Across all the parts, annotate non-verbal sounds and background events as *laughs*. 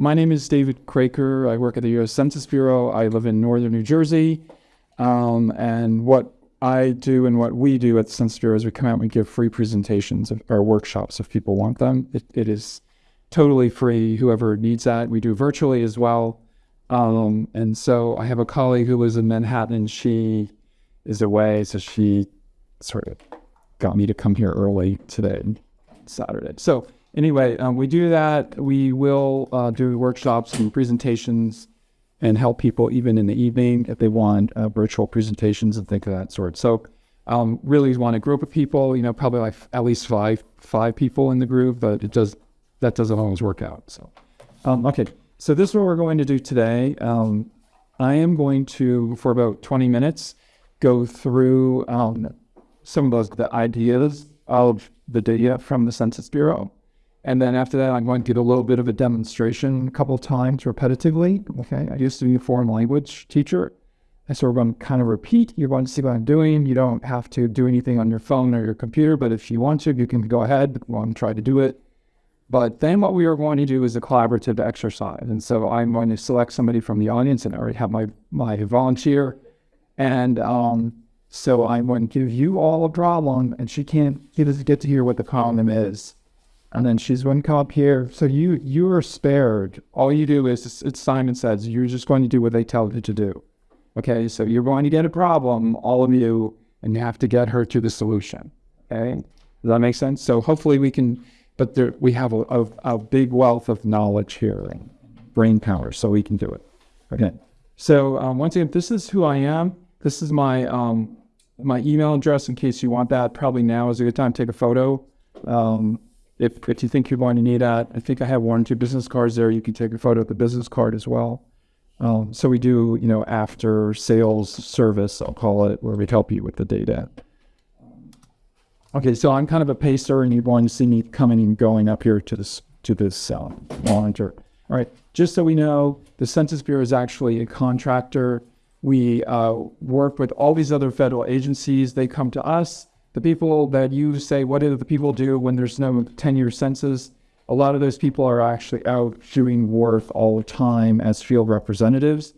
my name is David Craker. I work at the U.S. Census Bureau. I live in northern New Jersey. Um, and what I do and what we do at the Census Bureau is we come out and we give free presentations of, or workshops if people want them. It, it is totally free, whoever needs that. We do virtually as well. Um, and so I have a colleague who lives in Manhattan. She is away, so she sort of got me to come here early today, Saturday. So anyway, um, we do that. We will uh, do workshops and presentations and help people even in the evening if they want uh, virtual presentations and things of that sort. So um, really want a group of people, you know, probably like at least five five people in the group, but it does that doesn't always work out. So um, okay, so this is what we're going to do today. Um, I am going to for about 20 minutes go through um, some of those the ideas of the data from the Census Bureau. And then after that, I'm going to get a little bit of a demonstration a couple times repetitively. Okay. I used to be a foreign language teacher. And so we're going to kind of repeat. You're going to see what I'm doing. You don't have to do anything on your phone or your computer, but if you want to, you can go ahead and try to do it. But then what we are going to do is a collaborative exercise. And so I'm going to select somebody from the audience and I already have my, my volunteer. And um, so I'm going to give you all a problem and she can't, get to hear what the problem is and then she's going to come up here. So you you are spared. All you do is it's Simon says you're just going to do what they tell you to do. Okay, so you're going to get a problem, all of you, and you have to get her to the solution. Okay, does that make sense? So hopefully we can, but there, we have a, a, a big wealth of knowledge here brain power, so we can do it. Okay, so um, once again, this is who I am. This is my um, my email address in case you want that. Probably now is a good time to take a photo. Um, if, if you think you're going to need that, I think I have one or two business cards there. You can take a photo of the business card as well. Um, so we do, you know, after sales service, I'll call it, where we help you with the data. Okay, so I'm kind of a pacer, and you're going to see me coming and going up here to this to this uh, monitor. All right, just so we know, the Census Bureau is actually a contractor. We uh, work with all these other federal agencies. They come to us the people that you say, what do the people do when there's no 10 year census? A lot of those people are actually out doing work all the time as field representatives.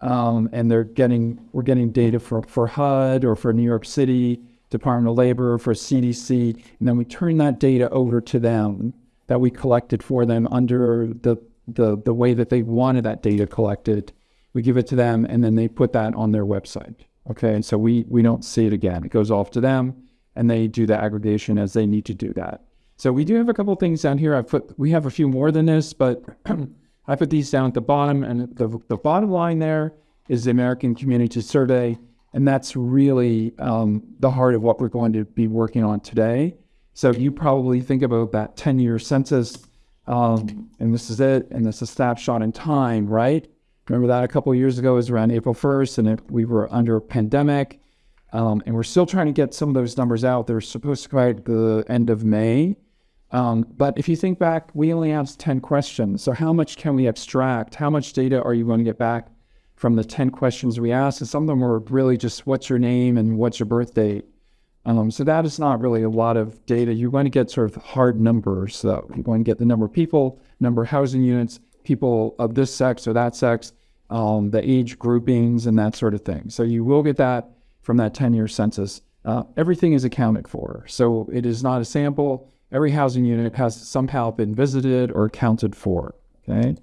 Um, and they're getting, we're getting data for, for HUD or for New York City, Department of Labor, for CDC. And then we turn that data over to them that we collected for them under the, the, the way that they wanted that data collected. We give it to them and then they put that on their website. Okay. And so we, we don't see it again. It goes off to them and they do the aggregation as they need to do that. So we do have a couple things down here. I put we have a few more than this, but *clears throat* I put these down at the bottom, and the the bottom line there is the American Community Survey, and that's really um, the heart of what we're going to be working on today. So you probably think about that 10-year census, um, and this is it, and this is a snapshot in time, right? Remember that a couple years ago was around April 1st, and it, we were under a pandemic um, and we're still trying to get some of those numbers out. They're supposed to come out at the end of May. Um, but if you think back, we only asked 10 questions. So how much can we abstract? How much data are you going to get back from the 10 questions we asked? And some of them were really just what's your name and what's your birth date. Um, so that is not really a lot of data. You're going to get sort of hard numbers. So you're going to get the number of people, number of housing units, people of this sex or that sex, um, the age groupings, and that sort of thing. So you will get that from that 10 year census, uh, everything is accounted for. So it is not a sample. Every housing unit has somehow been visited or accounted for. Okay.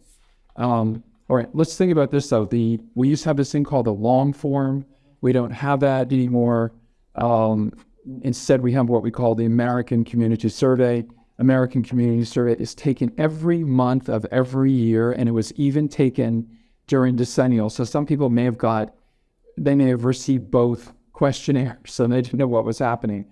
Um, all right. Let's think about this though. The we used to have this thing called the long form. We don't have that anymore. Um, instead, we have what we call the American Community Survey. American Community Survey is taken every month of every year, and it was even taken during decennial. So some people may have got they may have received both questionnaires, so they didn't know what was happening.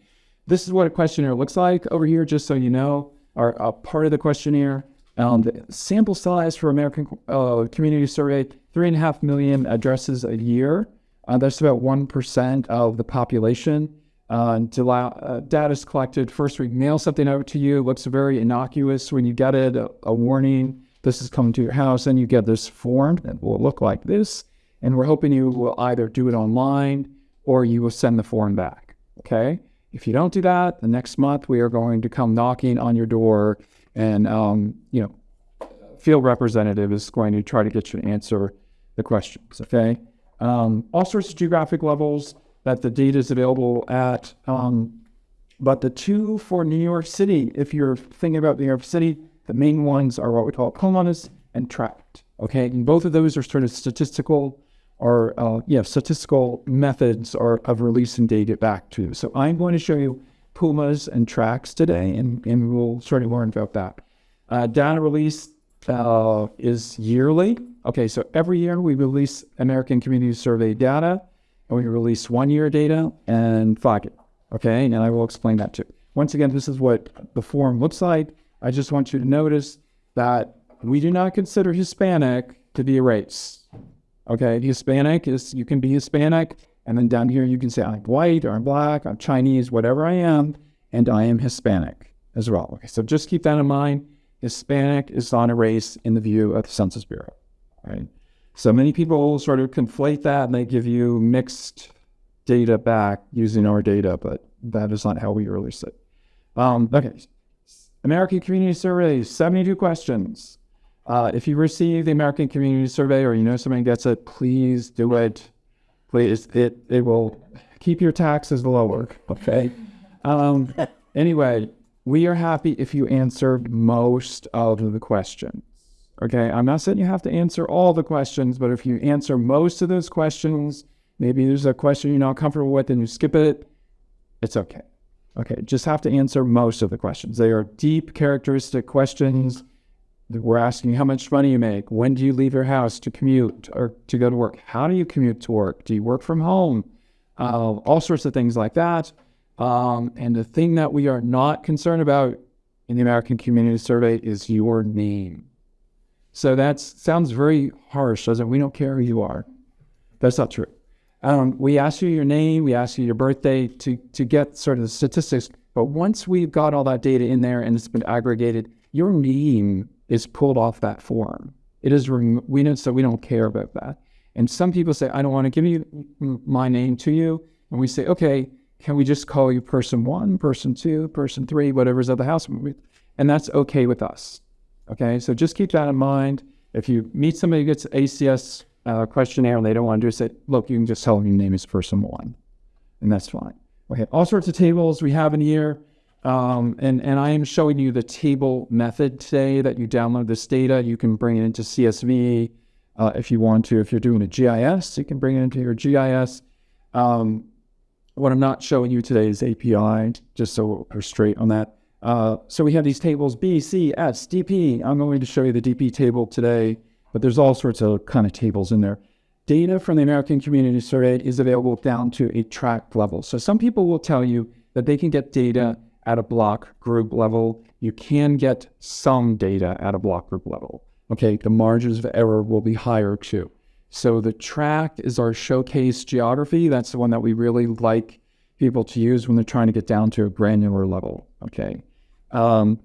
This is what a questionnaire looks like over here, just so you know, or a part of the questionnaire. Um, the sample size for American uh, Community Survey, three and a half million addresses a year. Uh, that's about 1% of the population. Uh, uh, data is collected. First, we mail something out to you. It looks very innocuous when you get it, a, a warning. This is coming to your house, and you get this form that will look like this. And we're hoping you will either do it online or you will send the form back. Okay. If you don't do that, the next month we are going to come knocking on your door and, um, you know, field representative is going to try to get you to answer the questions. Okay. Um, all sorts of geographic levels that the data is available at. Um, but the two for New York City, if you're thinking about New York City, the main ones are what we call PUMAs and tract. Okay, and both of those are sort of statistical or uh, yeah, statistical methods are of releasing data back to. So I'm going to show you PUMAs and tracts today, and, and we'll sort of learn about that. Uh, data release uh, is yearly. Okay, so every year we release American Community Survey data, and we release one-year data and five year. Okay, and I will explain that too. Once again, this is what the form looks like. I just want you to notice that we do not consider Hispanic to be a race. Okay, Hispanic is you can be Hispanic, and then down here you can say I'm white or I'm black, I'm Chinese, whatever I am, and I am Hispanic as well. Okay, so just keep that in mind. Hispanic is not a race in the view of the Census Bureau. Right. So many people sort of conflate that and they give you mixed data back using our data, but that is not how we release it. Um, okay. American Community Survey, 72 questions. Uh, if you receive the American Community Survey or you know somebody gets it, please do it. Please, it, it will keep your taxes lower, *laughs* okay? Um, anyway, we are happy if you answer most of the questions. Okay, I'm not saying you have to answer all the questions, but if you answer most of those questions, maybe there's a question you're not comfortable with and you skip it, it's okay. Okay, just have to answer most of the questions. They are deep characteristic questions we're asking how much money you make. When do you leave your house to commute or to go to work? How do you commute to work? Do you work from home? Uh, all sorts of things like that. Um, and the thing that we are not concerned about in the American Community Survey is your name. So that sounds very harsh, doesn't it? We don't care who you are. That's not true. Um, we ask you your name, we ask you your birthday to, to get sort of the statistics. But once we've got all that data in there and it's been aggregated, your name is pulled off that form. It is we know so we don't care about that. And some people say, I don't want to give you my name to you. And we say, okay, can we just call you person one, person two, person three, whatever's at the house? And that's okay with us. Okay, so just keep that in mind. If you meet somebody who gets ACS uh, questionnaire and they don't want to do it, say, look, you can just tell them your name is person one. And that's fine. Okay, all sorts of tables we have in here. Um, and, and I am showing you the table method today that you download this data. You can bring it into CSV uh, if you want to. If you're doing a GIS, you can bring it into your GIS. Um, what I'm not showing you today is API, just so we're straight on that. Uh, so we have these tables B, C, S, DP. I'm going to show you the DP table today, but there's all sorts of kind of tables in there. Data from the American Community Survey is available down to a tract level. So some people will tell you that they can get data at a block group level. You can get some data at a block group level. Okay, the margins of error will be higher too. So the tract is our showcase geography. That's the one that we really like people to use when they're trying to get down to a granular level. Okay. Um,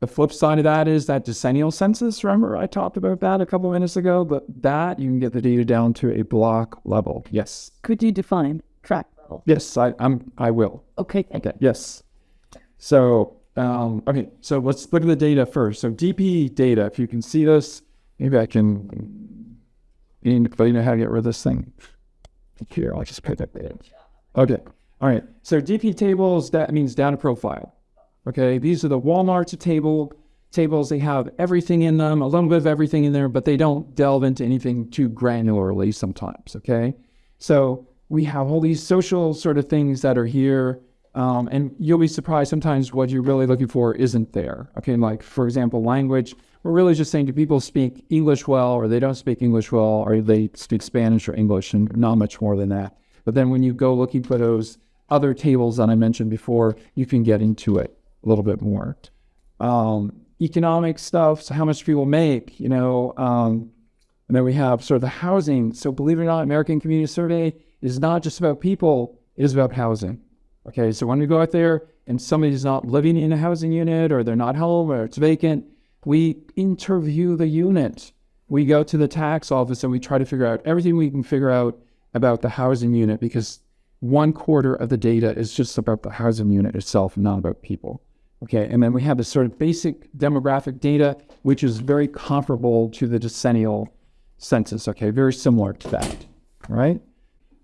the flip side of that is that decennial census. Remember, I talked about that a couple minutes ago, but that you can get the data down to a block level. Yes. Could you define tract level? Yes, I, I'm. I will. Okay. Okay. Yes. So, um, okay, so let's look at the data first. So DP data, if you can see this, maybe I can, you know how to get rid of this thing. Here, I'll just put that there. Okay, all right. So DP tables, that means data profile. Okay, these are the Walmart table tables. They have everything in them, a little bit of everything in there, but they don't delve into anything too granularly sometimes. Okay, so we have all these social sort of things that are here um, and you'll be surprised sometimes what you're really looking for isn't there. Okay, like for example, language. We're really just saying do people speak English well, or they don't speak English well, or they speak Spanish or English, and not much more than that. But then when you go looking for those other tables that I mentioned before, you can get into it a little bit more. Um, economic stuff, so how much people make, you know, um, and then we have sort of the housing. So believe it or not, American Community Survey is not just about people, it is about housing. Okay, so when we go out there and somebody's not living in a housing unit or they're not home or it's vacant, we interview the unit. We go to the tax office and we try to figure out everything we can figure out about the housing unit because one quarter of the data is just about the housing unit itself, not about people. Okay, and then we have this sort of basic demographic data, which is very comparable to the decennial census. Okay, very similar to that. Right.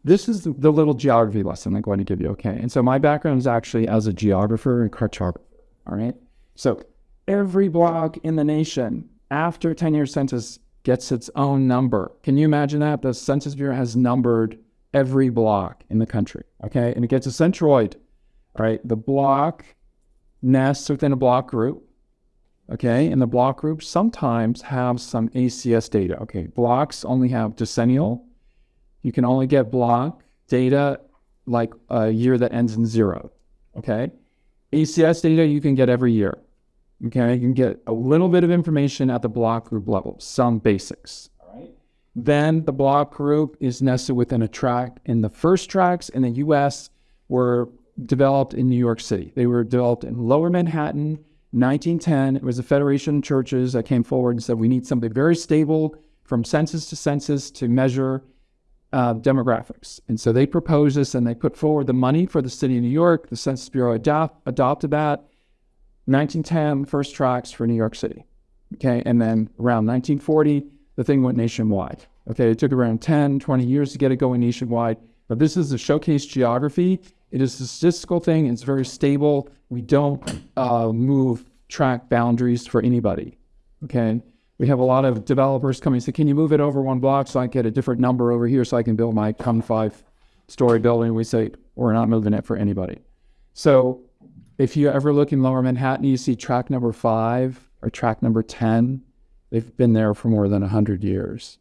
This is the, little geography lesson I'm going to give you. Okay, and so my background is actually as a geographer and cartographer. All right. So every block in the nation after 10 year census gets its own number. Can you imagine that? The Census Bureau has numbered every block in the country. Okay, and it gets a centroid. All right, the block nests within a block group. Okay, and the block groups sometimes have some ACS data. Okay, blocks only have decennial. You can only get block data like a year that ends in zero. Okay, ACS data you can get every year. Okay, you can get a little bit of information at the block group level, some basics. All right. Then the block group is nested within a tract, and the first tracts in the U.S. were developed in New York City. They were developed in Lower Manhattan, 1910. It was the Federation of Churches that came forward and said we need something very stable from census to census to measure uh, demographics. And so they proposed this and they put forward the money for the city of New York. The Census Bureau adopt, adopted that. 1910, first tracts for New York City. Okay, and then around 1940, the thing went nationwide. Okay, it took around 10, 20 years to get it going nationwide. But this is a showcase geography. It is a statistical thing. It's very stable. We don't uh, move tract boundaries for anybody. Okay, we have a lot of developers coming and say, "Can you move it over one block so I get a different number over here so I can build my come five story building?" We say, "We're not moving it for anybody." So if you ever look in lower Manhattan, you see tract number five or tract number 10. They've been there for more than 100 years.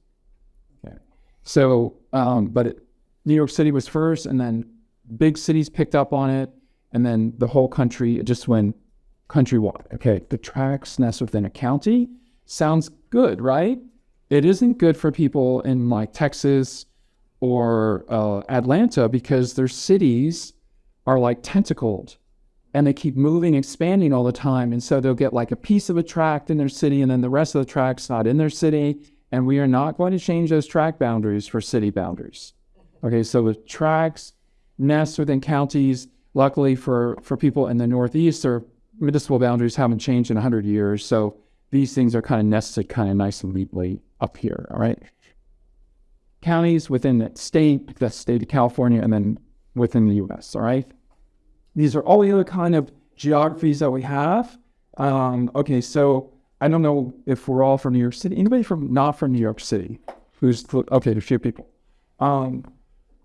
Okay. So, um, but it, New York City was first, and then big cities picked up on it, and then the whole country just went countrywide. Okay, the tracts nest within a county sounds good, right? It isn't good for people in like Texas or uh, Atlanta because their cities are like tentacled and they keep moving, expanding all the time. And so they'll get like a piece of a tract in their city, and then the rest of the tract's not in their city. And we are not going to change those tract boundaries for city boundaries. Okay, so the tracts nest within counties. Luckily for, for people in the Northeast, their municipal boundaries haven't changed in 100 years. So these things are kind of nested kind of nice and neatly up here. All right. Counties within the state, the state of California, and then within the US. All right. These are all the other kind of geographies that we have. Um, okay, so I don't know if we're all from New York City. Anybody from not from New York City? Who's okay? A few people. Um,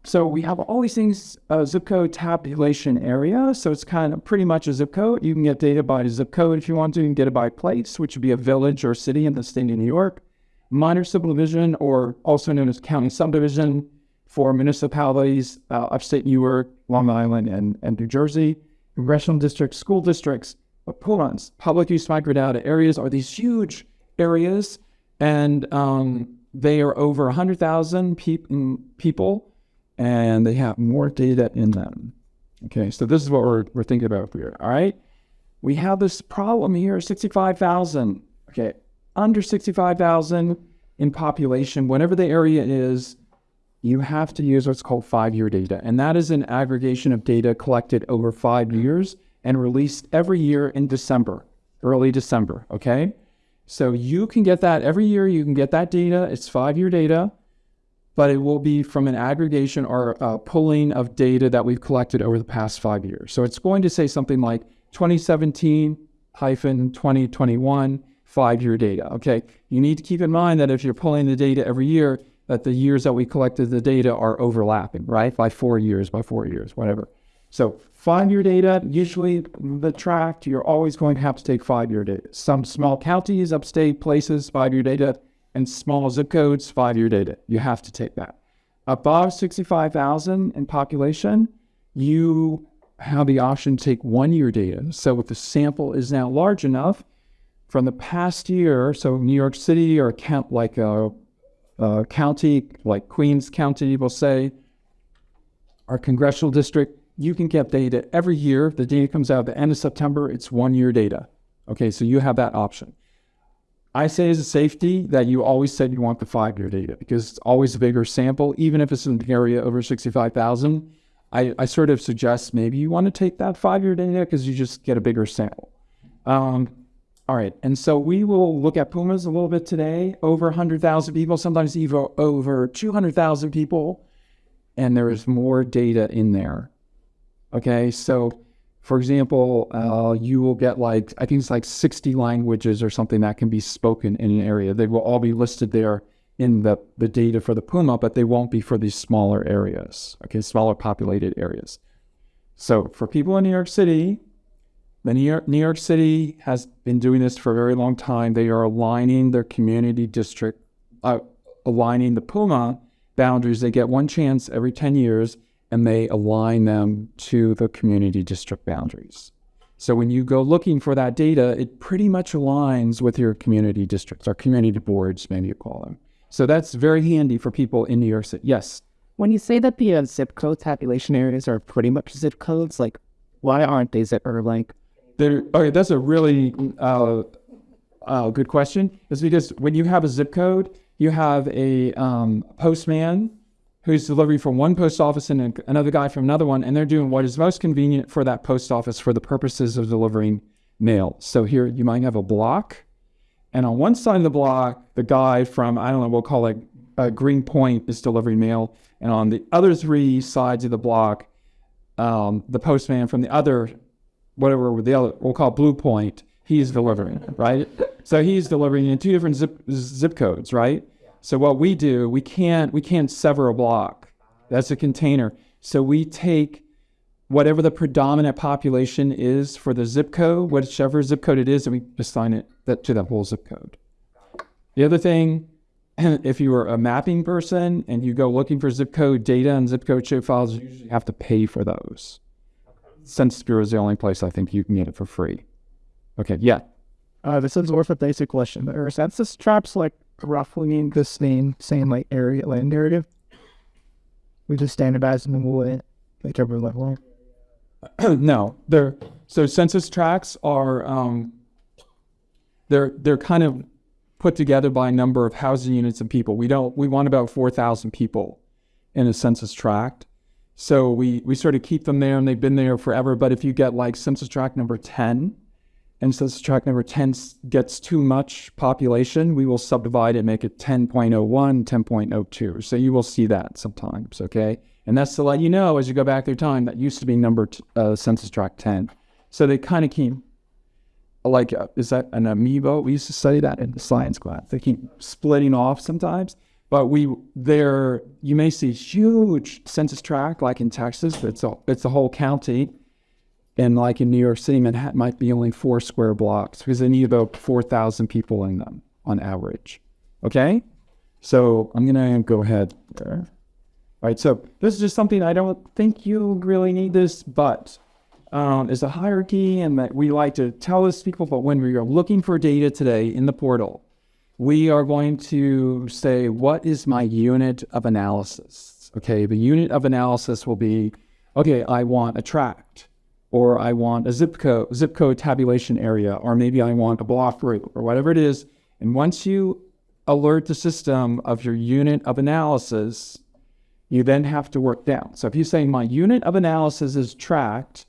so we have all these things, uh, zip code tabulation area. So it's kind of pretty much a zip code. You can get data by zip code if you want to. You can get it by place, which would be a village or city in the state of New York. Minor subdivision, or also known as county subdivision, for municipalities, uh, upstate New York, Long Island, and, and New Jersey. Congressional districts, school districts, PUMAs, public use microdata areas are these huge areas, and um, they are over 100,000 pe- mm, people, and they have more data in them. Okay, so this is what we're, we're thinking about here. All right, we have this problem here 65,000. Okay, under 65,000 in population, whatever the area is, you have to use what's called five year data. And that is an aggregation of data collected over five years and released every year in December, early December. Okay. So you can get that every year. You can get that data. It's five year data, but it will be from an aggregation or a pulling of data that we've collected over the past five years. So it's going to say something like 2017 hyphen 2021 five year data. Okay. You need to keep in mind that if you're pulling the data every year, that the years that we collected the data are overlapping, right? By four years, by four years, whatever. So five year data, usually the tract, you're always going to have to take five year data. Some small counties, upstate places, five year data, and small zip codes, five year data. You have to take that. Above 65,000 in population, you have the option to take one year data. So if the sample is now large enough from the past year, so New York City or count like a uh, county, like Queens County we'll say, our congressional district, you can get data every year. The data comes out at the end of September, it's one year data. Okay, so you have that option. I say as a safety that you always said you want the five year data because it's always a bigger sample, even if it's an area over 65,000. I, I sort of suggest maybe you want to take that five year data because you just get a bigger sample. Um, all right, and so we will look at PUMAs a little bit today. Over 100,000 people, sometimes even over 200,000 people, and there is more data in there. Okay, so for example, uh, you will get like I think it's like 60 languages or something that can be spoken in an area. They will all be listed there in the, the data for the PUMA, but they won't be for these smaller areas. Okay, smaller populated areas. So for people in New York City, the New York, New York City has been doing this for a very long time. They are aligning their community district, uh, aligning the PUMA boundaries. They get one chance every 10 years and they align them to the community district boundaries. So when you go looking for that data, it pretty much aligns with your community districts or community boards, maybe you call them. So that's very handy for people in New York City. Yes. When you say that the uh, zip code tabulation areas are pretty much zip codes, like why aren't they zip or like there, okay, that's a really uh, uh, good question. Is because when you have a zip code, you have a um, postman who's delivering from one post office and another guy from another one, and they're doing what is most convenient for that post office for the purposes of delivering mail. So here you might have a block, and on one side of the block, the guy from I don't know, we'll call it uh, Greenpoint is delivering mail, and on the other three sides of the block, um, the postman from the other whatever the other we'll call Blue Point, he's delivering, right? So he's delivering in two different zip zip codes, right? So what we do, we can't we can't sever a block. That's a container. So we take whatever the predominant population is for the zip code, whichever zip code it is, and we assign it that to that whole zip code. The other thing, *clears throat* if you are a mapping person and you go looking for zip code data and zip code shape files, you usually have to pay for those. Census Bureau is the only place I think you can get it for free. Okay, yeah. Uh, this is of a basic question. Are census tracts like roughly in the same same like area land area? We just standardize them we'll whichever level. *clears throat* no, they're so census tracts are um, they're they're kind of put together by a number of housing units and people. We don't we want about four thousand people in a census tract. So we, we sort of keep them there and they've been there forever. But if you get like census tract number 10 and census tract number 10 gets too much population, we will subdivide and make it 10.01, 10.02. So you will see that sometimes, okay? And that's to let you know as you go back through time that used to be number uh, census tract 10. So they kind of keep, like, uh, is that an amoeba? We used to study that in the science class. They keep splitting off sometimes. But we there you may see huge census tract like in Texas, it's a it's a whole county. And like in New York City, Manhattan might be only four square blocks because they need about four thousand people in them on average. Okay? So I'm gonna go ahead there. All right, so this is just something I don't think you really need this, but um, is a hierarchy and that we like to tell this people, but when we are looking for data today in the portal, we are going to say, what is my unit of analysis? Okay, the unit of analysis will be, okay, I want a tract, or I want a zip code, zip code tabulation area, or maybe I want a block group, or whatever it is. And once you alert the system of your unit of analysis, you then have to work down. So if you say my unit of analysis is tract,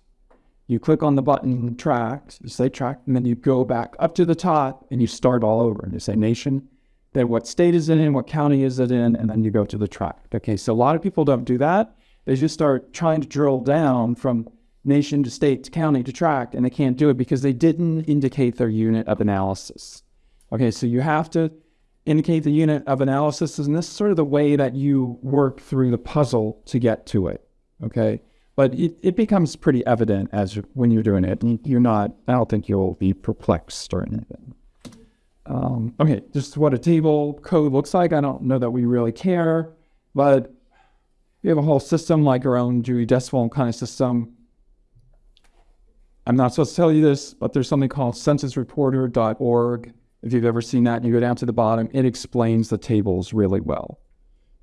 you click on the button tract, you say tract, and then you go back up to the top and you start all over and you say nation, then what state is it in, what county is it in, and then you go to the tract. Okay, so a lot of people don't do that. They just start trying to drill down from nation to state to county to tract, and they can't do it because they didn't indicate their unit of analysis. Okay, so you have to indicate the unit of analysis, and this is sort of the way that you work through the puzzle to get to it. Okay but it, it becomes pretty evident as when you're doing it. You're not, I don't think you'll be perplexed or anything. Um, okay, just what a table code looks like. I don't know that we really care, but we have a whole system like our own Dewey Decimal kind of system. I'm not supposed to tell you this, but there's something called censusreporter.org. If you've ever seen that you go down to the bottom, it explains the tables really well.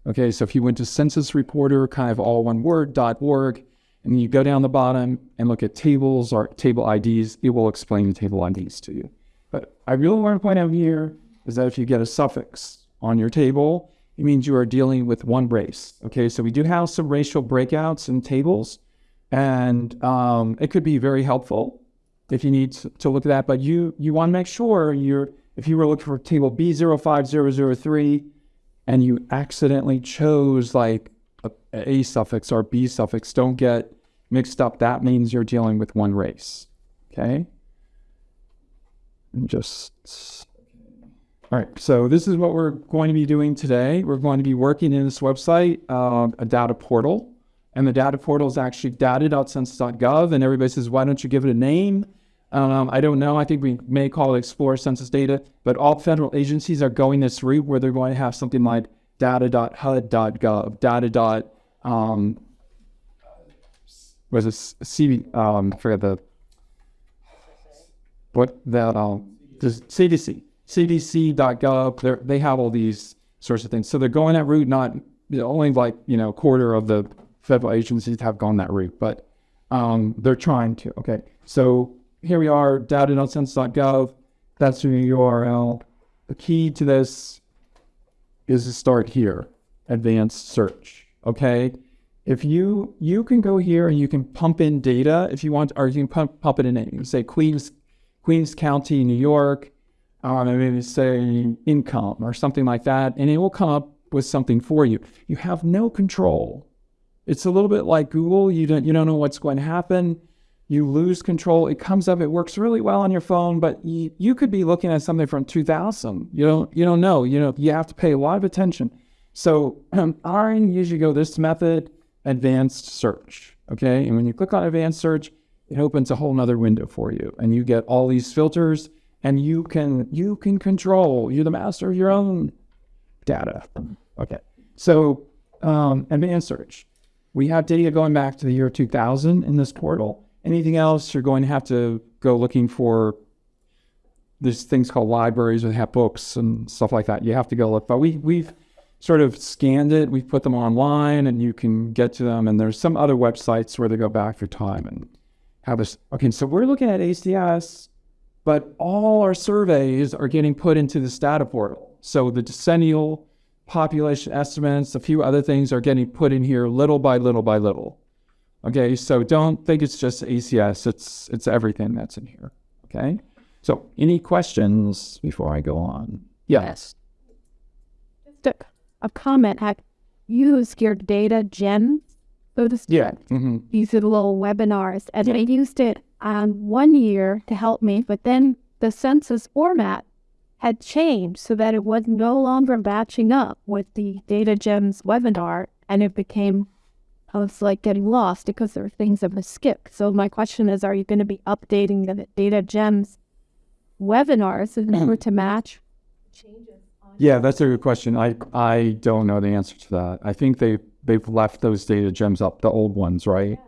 Okay, so if you went to censusreporter, kind of all one word, .org, and you go down the bottom and look at tables or table IDs, it will explain the table IDs to you. But I really want to point out here is that if you get a suffix on your table, it means you are dealing with one race. Okay, so we do have some racial breakouts in tables, and um, it could be very helpful if you need to, look at that. But you you want to make sure you're if you were looking for table B05003 and you accidentally chose like a, a suffix or B suffix, don't get mixed up. That means you're dealing with one race. Okay. And just all right. So this is what we're going to be doing today. We're going to be working in this website, uh, a data portal. And the data portal is actually data.census.gov. And everybody says, why don't you give it a name? Um, I don't know. I think we may call it Explore Census Data. But all federal agencies are going this route where they're going to have something like data.hud.gov, data. Um, was it CV? Um, I forget the what that um, the CDC, CDC.gov. They they have all these sorts of things. So they're going that route. Not only like you know quarter of the federal agencies have gone that route, but um, they're trying to. Okay, so here we are, data.census.gov. That's the URL. The key to this is to start here, advanced search. Okay, if you you can go here and you can pump in data if you want, or you can pump, pump it in. You can say Queens Queens County, New York, um, and maybe say income or something like that, and it will come up with something for you. You have no control. It's a little bit like Google. You don't you don't know what's going to happen. You lose control. It comes up. It works really well on your phone, but you, you could be looking at something from 2000. You don't you don't know. You know you have to pay a lot of attention. So *clears throat* I usually go this method, advanced search. Okay, and when you click on advanced search, it opens a whole nother window for you and you get all these filters and you can you can control you're the master of your own data okay so um, advanced search we have data going back to the year 2000 in this portal. Anything else? You're going to have to go looking for there's things called libraries that have books and stuff like that. You have to go look. But we we've sort of scanned it. We've put them online and you can get to them. And there's some other websites where they go back through time and have this. Okay, so we're looking at ACS, but all our surveys are getting put into this data portal. So the decennial population estimates, a few other things are getting put in here little by little by little. Okay, so don't think it's just ACS, it's it's everything that's in here. Okay. So any questions before I go on? Yes. Just a, a comment. Have used your data gems so to speak. Yeah. Mm-hmm. These little webinars, and I used it um, one year to help me, but then the census format had changed so that it was no longer matching up with the Data Gems webinar, and it became I was like getting lost because there were things that were skipped. So my question is, are you going to be updating the Data Gems webinars in *clears throat* order to match changes? Yeah, that's a good question. I I don't know the answer to that. I think they they've left those data gems up, the old ones, right?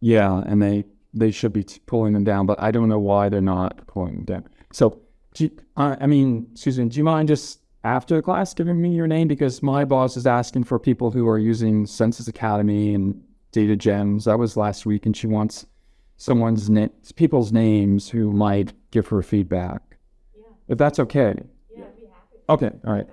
Yeah, yeah and they they should be t- pulling them down, but I don't know why they're not pulling them down. So, do you, uh, I mean, Susan, do you mind just after the class giving me your name because my boss is asking for people who are using Census Academy and data gems. That was last week, and she wants someone's people's names who might give her feedback. Yeah. If that's okay. Yeah, I'd be happy. Okay, all right.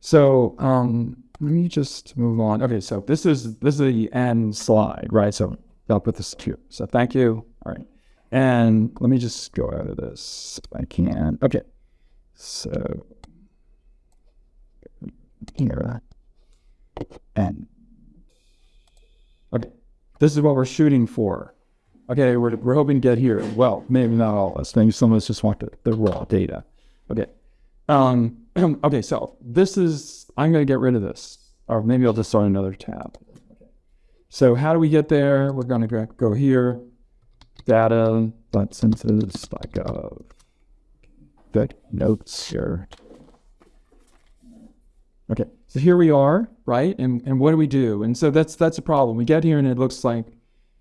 So, um, let me just move on. Okay, so this is this is the end slide, right? So I'll put this here. So thank you. All right. And let me just go out of this if I can. Okay. So here and okay. This is what we're shooting for. Okay, we're, we're hoping to get here. Well, maybe not all of us. Maybe some of us just want the, the raw data. Okay. Um, *clears throat* okay, so this is, I'm going to get rid of this, or maybe I'll just start another tab. So how do we get there? We're going to go here, data.census.gov. Good notes here. Okay, so here we are, right? And and what do we do? And so that's that's a problem. We get here and it looks like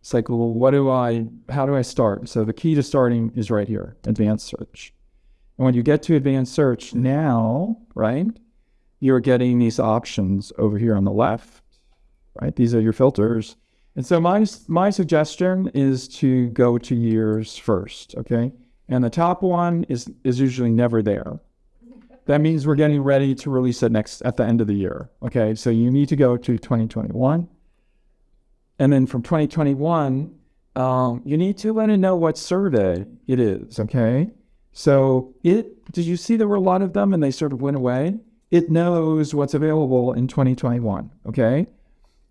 it's like, well, what do I? How do I start? So the key to starting is right here, advanced search. And when you get to advanced search now, right, you're getting these options over here on the left, right? These are your filters. And so my, my suggestion is to go to years first, okay? And the top one is, is usually never there. That means we're getting ready to release it next at the end of the year, okay? So you need to go to 2021. And then from 2021, um, you need to let it know what survey it is. Okay. So it, did you see there were a lot of them and they sort of went away? It knows what's available in 2021. Okay.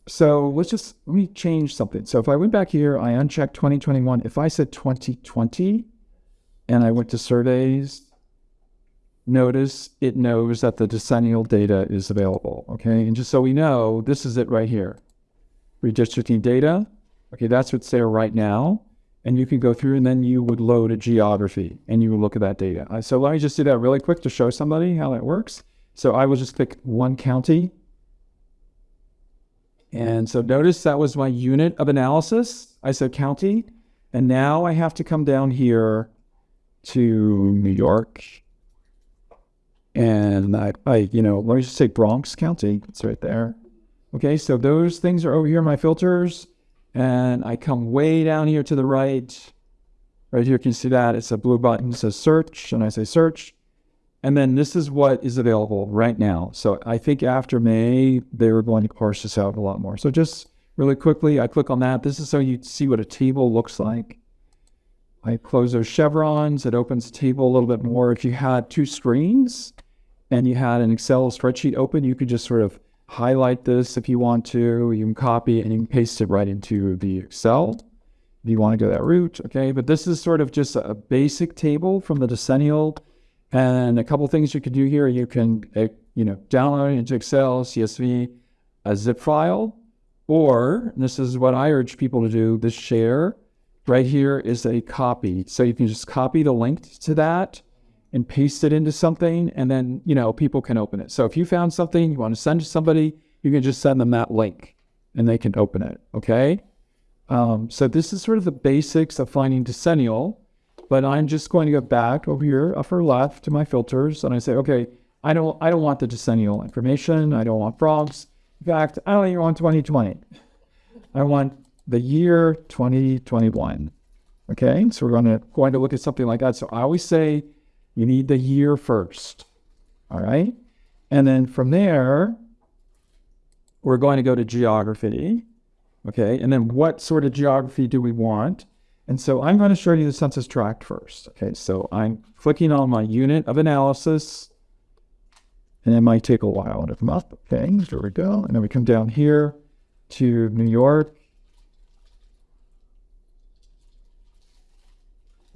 So let's just, let me change something. So if I went back here, I unchecked 2021. If I said 2020 and I went to surveys, notice it knows that the decennial data is available. Okay. And just so we know, this is it right here. Redistricting data. Okay. That's what's there right now. And you can go through and then you would load a geography and you would look at that data. Uh, So let me just do that really quick to show somebody how that works. So I will just pick one county. And so notice that was my unit of analysis. I said county. And now I have to come down here to New York. And I, I, you know, let me just say Bronx County. It's right there. Okay, so those things are over here my filters. And I come way down here to the right. Right here, you can see that. It's a blue button. It says search. And I say search. And then this is what is available right now. So I think after May, they were going to parse this out a lot more. So just really quickly, I click on that. This is so you see what a table looks like. I close those chevrons. It opens the table a little bit more. If you had two screens and you had an Excel spreadsheet open, you could just sort of highlight this if you want to. You can copy and you can paste it right into the Excel if you want to go that route. Okay, but this is sort of just a basic table from the decennial and a couple things you can do here, you can, uh, you know, download into Excel, CSV, a zip file, or this is what I urge people to do, the share right here is a copy. So you can just copy the link to that and paste it into something, and then, you know, people can open it. So if you found something you want to send to somebody, you can just send them that link and they can open it. Okay. Um, so this is sort of the basics of finding decennial but I'm just going to go back over here, upper left to my filters, and I say, okay, I don't, I don't want the decennial information. I don't want frogs. In fact, I don't even want 2020. I want the year 2021. Okay, so we're going to going to look at something like that. So I always say you need the year first. All right, and then from there, we're going to go to geography. Okay, and then what sort of geography do we want? And so I'm going to show you the census tract first. Okay, so I'm clicking on my unit of analysis, and it might take a while to come up. Okay, there we go. And then we come down here to New York.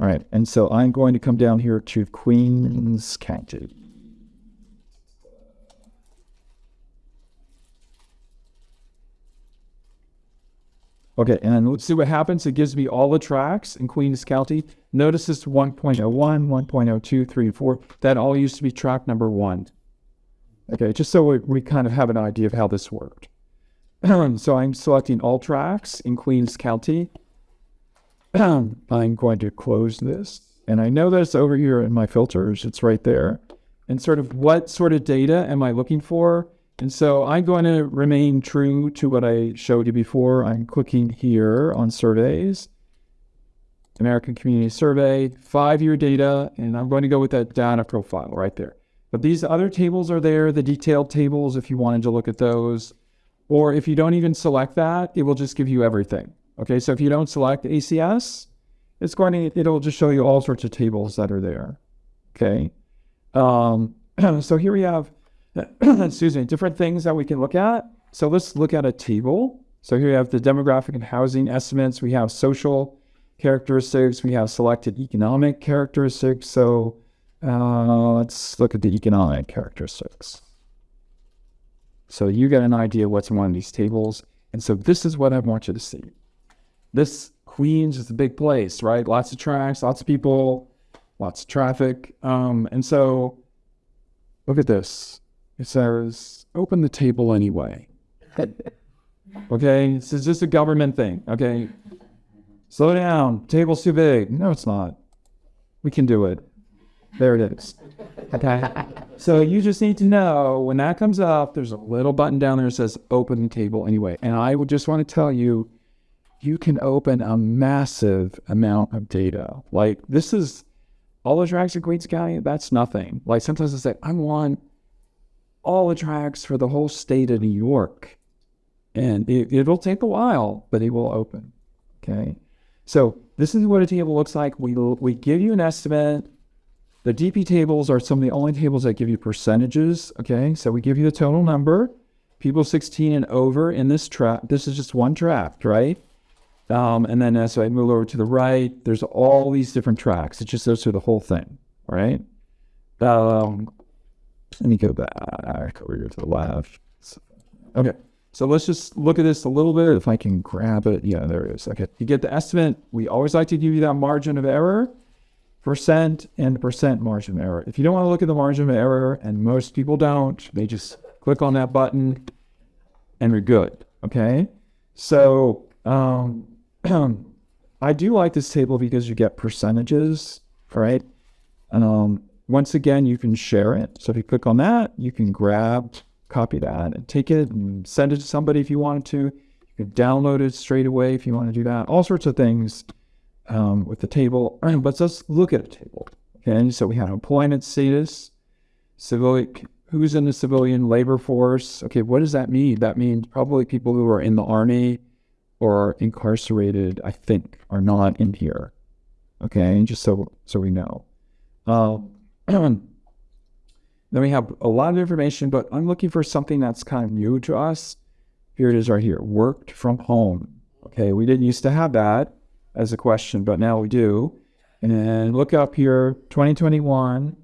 All right, and so I'm going to come down here to Queens County. Okay, and let's see what happens. It gives me all the tracts in Queens County. Notice this 1.01, 1.02, 3, 4. That all used to be tract number one. Okay, just so we, we kind of have an idea of how this worked. *clears throat* so I'm selecting all tracts in Queens County. *clears throat* I'm going to close this. And I know that it's over here in my filters. It's right there. And sort of what sort of data am I looking for? And so I'm going to remain true to what I showed you before. I'm clicking here on surveys, American Community Survey, five-year data, and I'm going to go with that data profile right there. But these other tables are there, the detailed tables, if you wanted to look at those. Or if you don't even select that, it will just give you everything. Okay, so if you don't select ACS, it's going to, it'll just show you all sorts of tables that are there. Okay, um, *clears throat* so here we have *coughs* excuse me, different things that we can look at. So let's look at a table. So here we have the demographic and housing estimates. We have social characteristics. We have selected economic characteristics. So uh, let's look at the economic characteristics. So you get an idea what's in one of these tables. And so this is what I want you to see. This Queens is a big place, right? Lots of tracts, lots of people, lots of traffic. Um, and so look at this. It says, open the table anyway. *laughs* okay, this is just a government thing. Okay, slow down. Table's too big. No, it's not. We can do it. There it is. Okay. *laughs* so you just need to know when that comes up, there's a little button down there that says open the table anyway. And I would just want to tell you, you can open a massive amount of data. Like this is all the tracts in Queens County, that's nothing. Like sometimes I say, I want all the tracts for the whole state of New York. And it, it'll take a while, but it will open. Okay. So this is what a table looks like. We we give you an estimate. The DP tables are some of the only tables that give you percentages. Okay, so we give you the total number. People 16 and over in this tract. This is just one draft, right? Um, and then as I move over to the right, there's all these different tracts. It just goes through the whole thing, right? Um, let me go back over here to the left. Okay, so let's just look at this a little bit. If I can grab it, yeah, there it is. Okay, you get the estimate. We always like to give you that margin of error, percent and percent margin of error. If you don't want to look at the margin of error, and most people don't, they just click on that button and we're good. Okay, so um, *clears throat* I do like this table because you get percentages, right? Um, once again, you can share it. So if you click on that, you can grab, copy that, and take it and send it to somebody if you wanted to. You can download it straight away if you want to do that. All sorts of things um, with the table. *clears throat* But let's look at a table. Okay, so we have employment status, civilian, who's in the civilian labor force. Okay, what does that mean? That means probably people who are in the army or incarcerated, I think, are not in here. Okay, just so so we know. Um, *clears throat* then we have a lot of information, but I'm looking for something that's kind of new to us. Here it is right here, worked from home. Okay, we didn't used to have that as a question, but now we do. And look up here, 2021.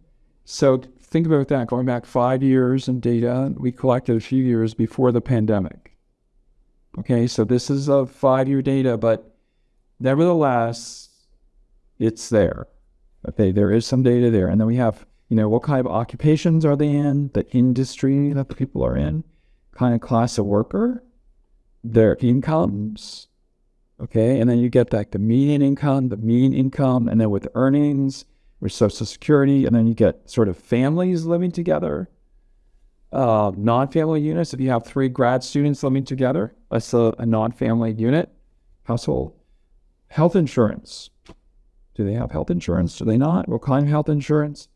So think about that, going back five years in data, we collected a few years before the pandemic. Okay, so this is a five-year data, but nevertheless, it's there. Okay, there is some data there. And then we have, you know, what kind of occupations are they in, the industry that the people are in, kind of class of worker, their incomes. Okay, and then you get like the median income, the mean income, and then with earnings, with Social Security, and then you get sort of families living together. Uh, non-family units, if you have three grad students living together, that's a, a non-family unit household. Health insurance, do they have health insurance? Do they not? What kind of health insurance?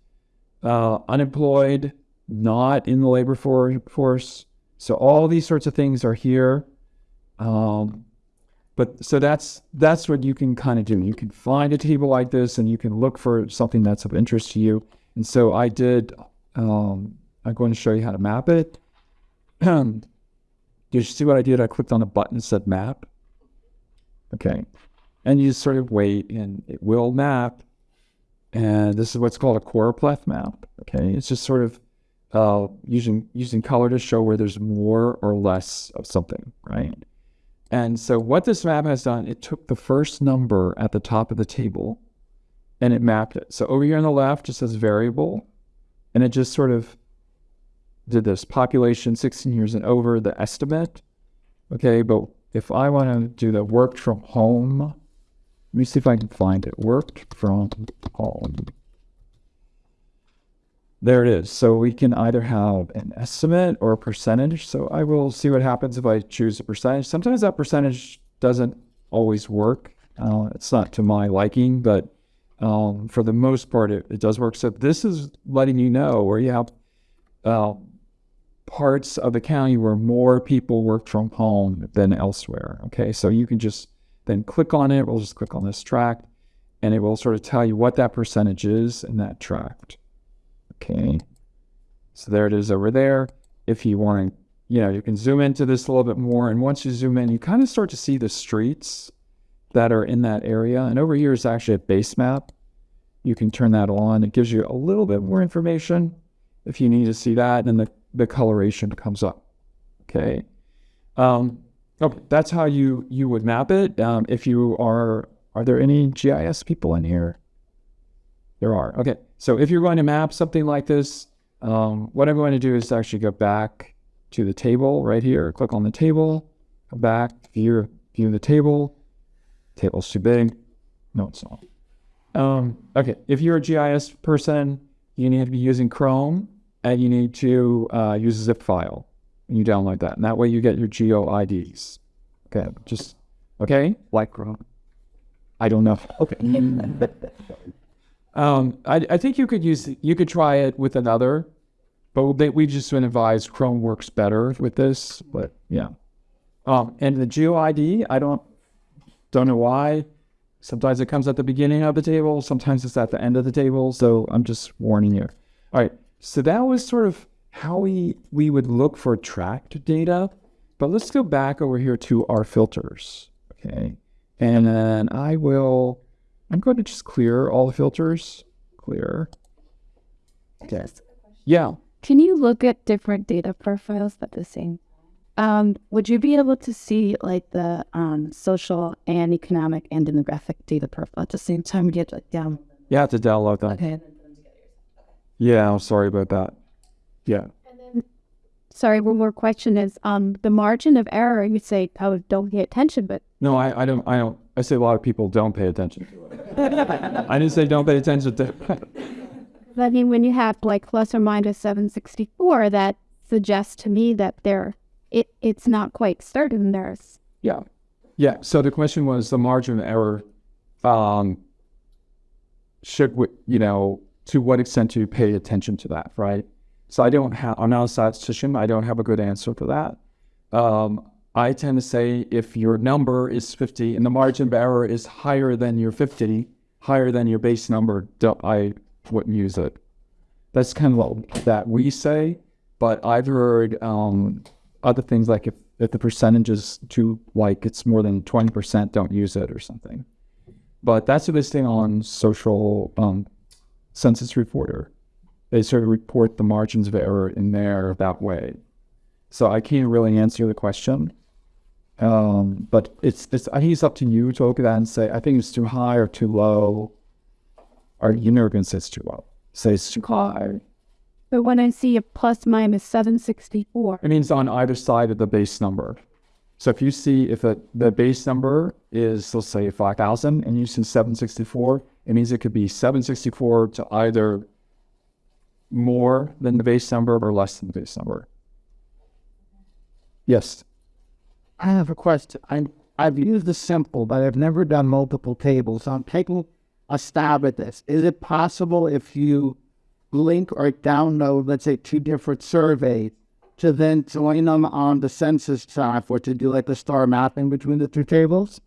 Uh, unemployed, not in the labor for- force. So all these sorts of things are here. Um, but so that's that's what you can kind of do. You can find a table like this, and you can look for something that's of interest to you. And so I did. Um, I'm going to show you how to map it. *clears throat* You see what I did? I clicked on a button that said map. Okay and you sort of wait and it will map. And this is what's called a choropleth map. Okay, it's just sort of uh, using using color to show where there's more or less of something, right? And so what this map has done, it took the first number at the top of the table and it mapped it. So over here on the left, it says variable, and it just sort of did this population 16 years and over, the estimate. Okay, but if I want to do the work from home me see if I can find it. Worked from home. There it is. So we can either have an estimate or a percentage. So I will see what happens if I choose a percentage. Sometimes that percentage doesn't always work. Uh, it's not to my liking, but um, for the most part, it, it, does work. So this is letting you know where you have uh, parts of the county where more people work from home than elsewhere. Okay, so you can just then click on it. We'll just click on this tract and it will sort of tell you what that percentage is in that tract. Okay. So there it is over there. If you want to, you know, you can zoom into this a little bit more. And once you zoom in, you kind of start to see the streets that are in that area. And over here is actually a base map. You can turn that on. It gives you a little bit more information if you need to see that. And the, the coloration comes up. Okay. Um, Okay, that's how you you would map it. Um, if you are, are there any GIS people in here? There are. Okay, so if you're going to map something like this, um, what I'm going to do is actually go back to the table right here. Click on the table, come back, view view the table. Table's too big. No, it's not. Um, okay, if you're a GIS person, you need to be using Chrome and you need to uh, use a zip file you download that. And that way you get your geo IDs. Okay, just, okay? Like Chrome. I don't know. Okay. um, I, I think you could use, you could try it with another, but they, we just advise Chrome works better with this, but yeah. Um, and the geo ID, I don't, don't know why. Sometimes it comes at the beginning of the table, sometimes it's at the end of the table. So I'm just warning you. All right. So that was sort of how we, we would look for tract data. But let's go back over here to our filters. Okay. And then I will, I'm going to just clear all the filters. Clear. Okay. Yeah. Can you look at different data profiles at the same? Um, would you be able to see like the um, social and economic and demographic data profile at the same time? You get like down. You have to download that. Okay. Yeah. I'm sorry about that. Yeah. Sorry, one more question is um the margin of error. You say oh don't pay attention, but No, I, I don't, I don't, I say a lot of people don't pay attention to it. I didn't say don't pay attention to *laughs* it. I mean when you have like plus or minus seven sixty four, that suggests to me that there it it's not quite certain. There's Yeah. Yeah. So the question was the margin of error, um, should we, you know, to what extent do you pay attention to that, right? So I don't have, I'm not a statistician. I don't have a good answer for that. Um, I tend to say if your number is 50 and the margin of error is higher than your 50, higher than your base number, I wouldn't use it. That's kind of what that we say, but I've heard um, other things like if, if the percentage is too like it's more than 20%, don't use it or something. But that's a listing on social um, census reporter. They sort of report the margins of error in there that way. So I can't really answer the question. Um, but it's, it's, I think it's up to you to look at that and say, I think it's too high or too low. Or you're never going to say it's too low. Say it's too high. but when I see a plus minus seven sixty four, It means on either side of the base number. So if you see if it, the base number is, let's say, 5,000 and you see 764, it means it could be 764 to either more than the base number or less than the base number. Yes. I have a question. I I've used the simple, but I've never done multiple tables. So I'm taking a stab at this. Is it possible if you link or download, let's say, two different surveys, to then join them on the census software to do like the star mapping between the two tables?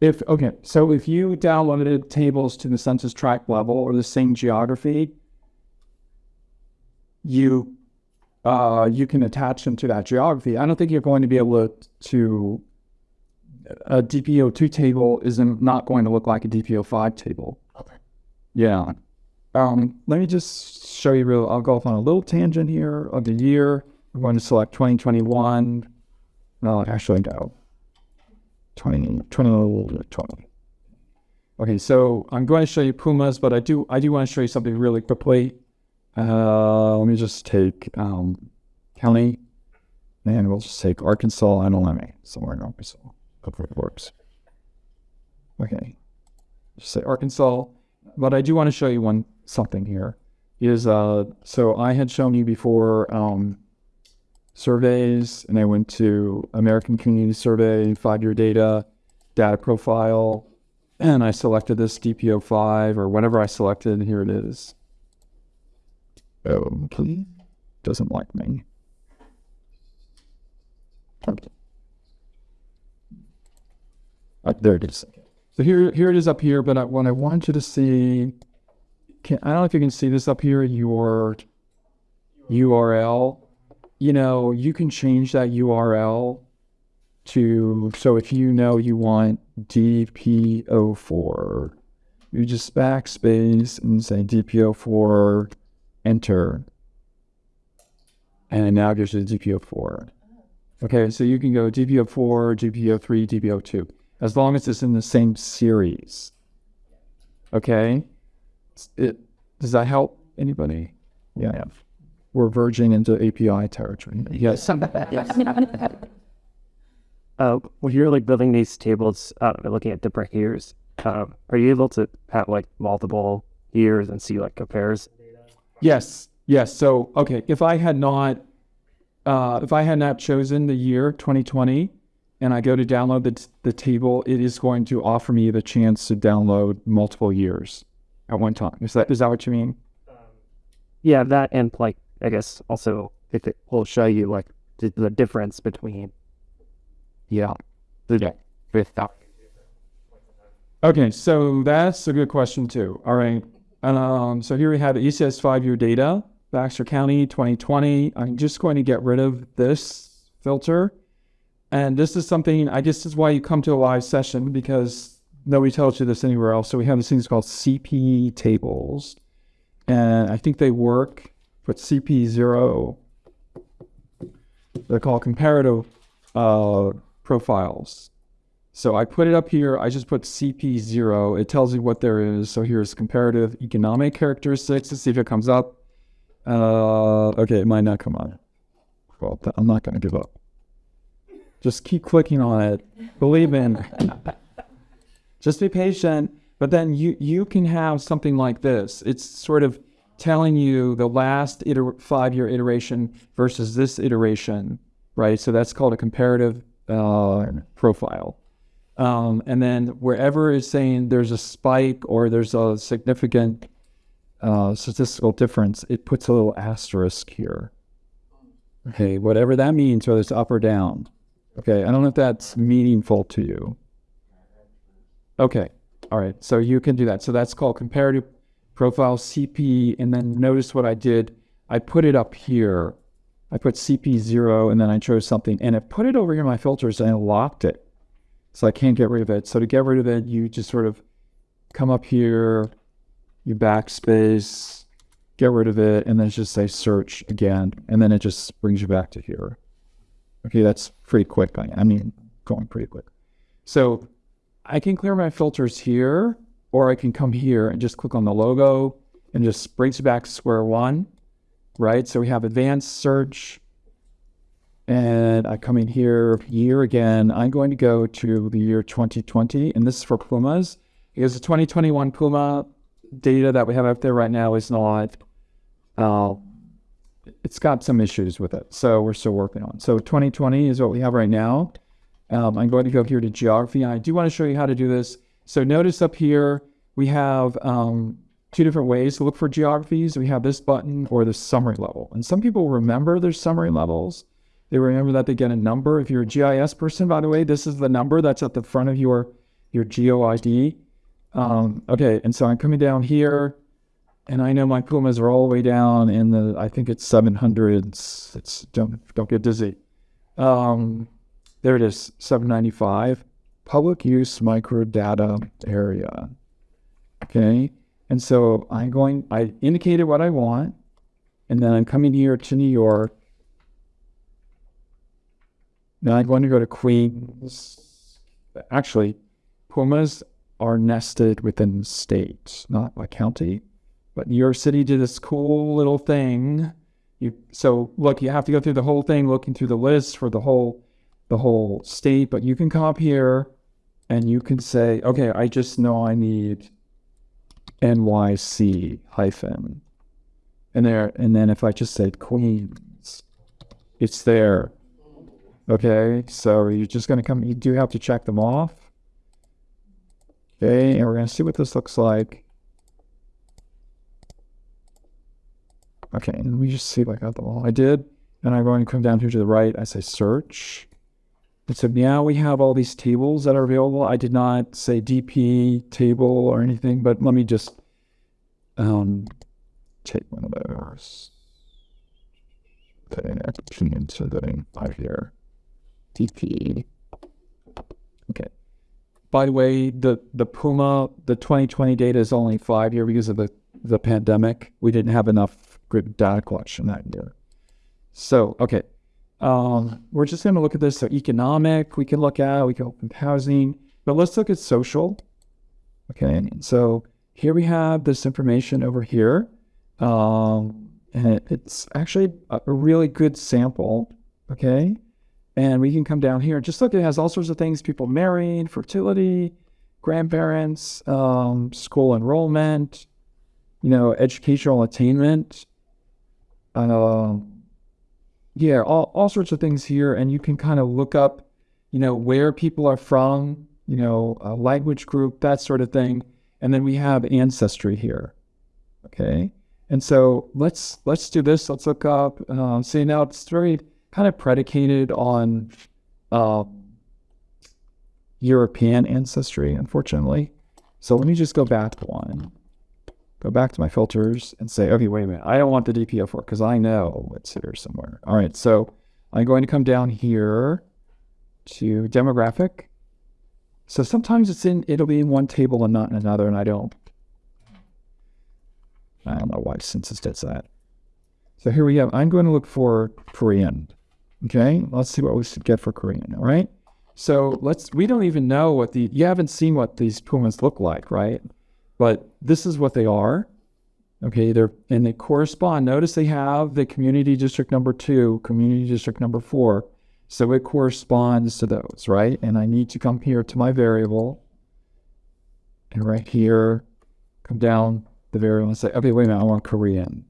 If okay, so if you downloaded tables to the census tract level or the same geography, you uh, you can attach them to that geography. I don't think you're going to be able to, to a DPO two table isn't not going to look like a DPO five table. Okay. Yeah. Um, let me just show you real. I'll go off on a little tangent here of the year. I'm going to select 2021. No, actually, no. 20, 20, 20. Okay, so I'm going to show you PUMAs, but I do I do want to show you something really quickly. Uh, let me just take um, county, and we'll just take Arkansas and Olemme, somewhere in Arkansas. Hopefully it works. Okay, just say Arkansas, but I do want to show you one something here. Is uh, so I had shown you before um, surveys, and I went to American Community Survey, five year data, data profile, and I selected this DPO five or whatever I selected. Here it is. Oh, please. Doesn't like me. Uh, there it is. So here, here it is up here. But I, what I want you to see, can, I don't know if you can see this up here. Your URL. You know, you can change that URL to so if you know you want DP04, you just backspace and say DP04, enter, and it now gives you the DP04. Okay, so you can go DP04, DP03, DP02, as long as it's in the same series. Okay, it does that help anybody? Yeah, we're verging into API territory. Yes. Uh, when you're like building these tables, uh, looking at different years, um, are you able to have like multiple years and see like compares? Yes, yes. So, okay, if I had not, uh, if I had not chosen the year 2020, and I go to download the the table, it is going to offer me the chance to download multiple years at one time. Is that is that what you mean? Yeah, that and like I guess also if it will show you like the, the difference between Yeah. The, with that. Okay, so that's a good question too. All right. Um, so here we have ACS five year data, Baxter County 2020. I'm just going to get rid of this filter. And this is something, I guess this is why you come to a live session because nobody tells you this anywhere else. So we have these things called CP tables. And I think they work with CP0. They're called comparative uh, profiles. So I put it up here. I just put CP0. It tells you what there is. So here's comparative economic characteristics. Let's see if it comes up. Uh, okay, it might not come on. Well, I'm not going to give up. Just keep clicking on it. Believe in. just be patient. But then you you can have something like this. It's sort of telling you the last iter- five year iteration versus this iteration, right? So that's called a comparative uh, profile. Um, and then wherever it's saying there's a spike or there's a significant uh, statistical difference, it puts a little asterisk here. Okay, whatever that means, whether it's up or down. Okay, I don't know if that's meaningful to you. Okay, all right, so you can do that. So that's called comparative profile CP. And then notice what I did. I put it up here. I put CP0 and then I chose something and it put it over here in my filters and I locked it. So I can't get rid of it. So to get rid of it, you just sort of come up here, you backspace, get rid of it, and then just say search again. And then it just brings you back to here. Okay, that's pretty quick. I, I mean, going pretty quick. So I can clear my filters here, or I can come here and just click on the logo and just brings you back to square one, right? So we have advanced search, and I come in here, year again. I'm going to go to the year 2020, and this is for PUMAs because the 2021 PUMA data that we have out there right now is not, uh, it's got some issues with it. So we're still working on. So 2020 is what we have right now. Um, I'm going to go here to geography. I do want to show you how to do this. So notice up here, we have um, two different ways to look for geographies. We have this button or the summary level. And some people remember their summary levels. They remember that they get a number. If you're a GIS person, by the way, this is the number that's at the front of your your GeoID. Um, okay, and so I'm coming down here, and I know my PUMAs are all the way down in the I think it's 700s. It's don't don't get dizzy. Um, there it is, 795. Public use microdata area. Okay, and so I'm going. I indicated what I want, and then I'm coming here to New York now I'm going to go to Queens. Actually, PUMAs are nested within states, not a county. But New York City did this cool little thing. You so look, you have to go through the whole thing, looking through the list for the whole the whole state. But you can come up here and you can say, okay, I just know I need NYC hyphen. And there and then if I just said Queens, it's there. Okay, so you're just going to come, you do have to check them off. Okay, and we're to see what this looks like. Okay, and me just see all. I did, and I'm going to come down here to the right. I say search. And so now we have all these tables that are available. I did not say DP table or anything, but let me just um, take one of those. Okay, action into the five here. DP. Okay. By the way, the the PUMA the 2020 data is only five year because of the the pandemic. We didn't have enough good data collection that year. So okay, um, we're just going to look at this. So economic, we can look at. We can open housing, but let's look at social. Okay, so here we have this information over here, um, and it's actually a, really good sample. Okay, and we can come down here and just look, it has all sorts of things people marrying, fertility, grandparents, um, school enrollment, you know, educational attainment. Uh, yeah, all, all sorts of things here. And you can kind of look up, you know, where people are from, you know, a language group, that sort of thing. And then we have ancestry here. Okay. And so let's let's do this. Let's look up. Uh, see now it's very kind of predicated on uh, European ancestry, unfortunately. So let me just go back one. Go back to my filters and say, okay, wait a minute. I don't want the DP04 because I know it's here somewhere. All right, so I'm going to come down here to demographic. So sometimes it's in, it'll be in one table and not in another, and I don't, I don't know why census does that. So here we go. I'm going to look for Korean. Okay, let's see what we should get for Korean. All right. So let's, we don't even know what the, you haven't seen what these PUMAs look like, right? But this is what they are. Okay, they're, and they correspond. Notice they have the community district number two, community district number four. So it corresponds to those, right? And I need to come here to my variable. And right here, come down the variable and say, okay, wait a minute, I want Korean.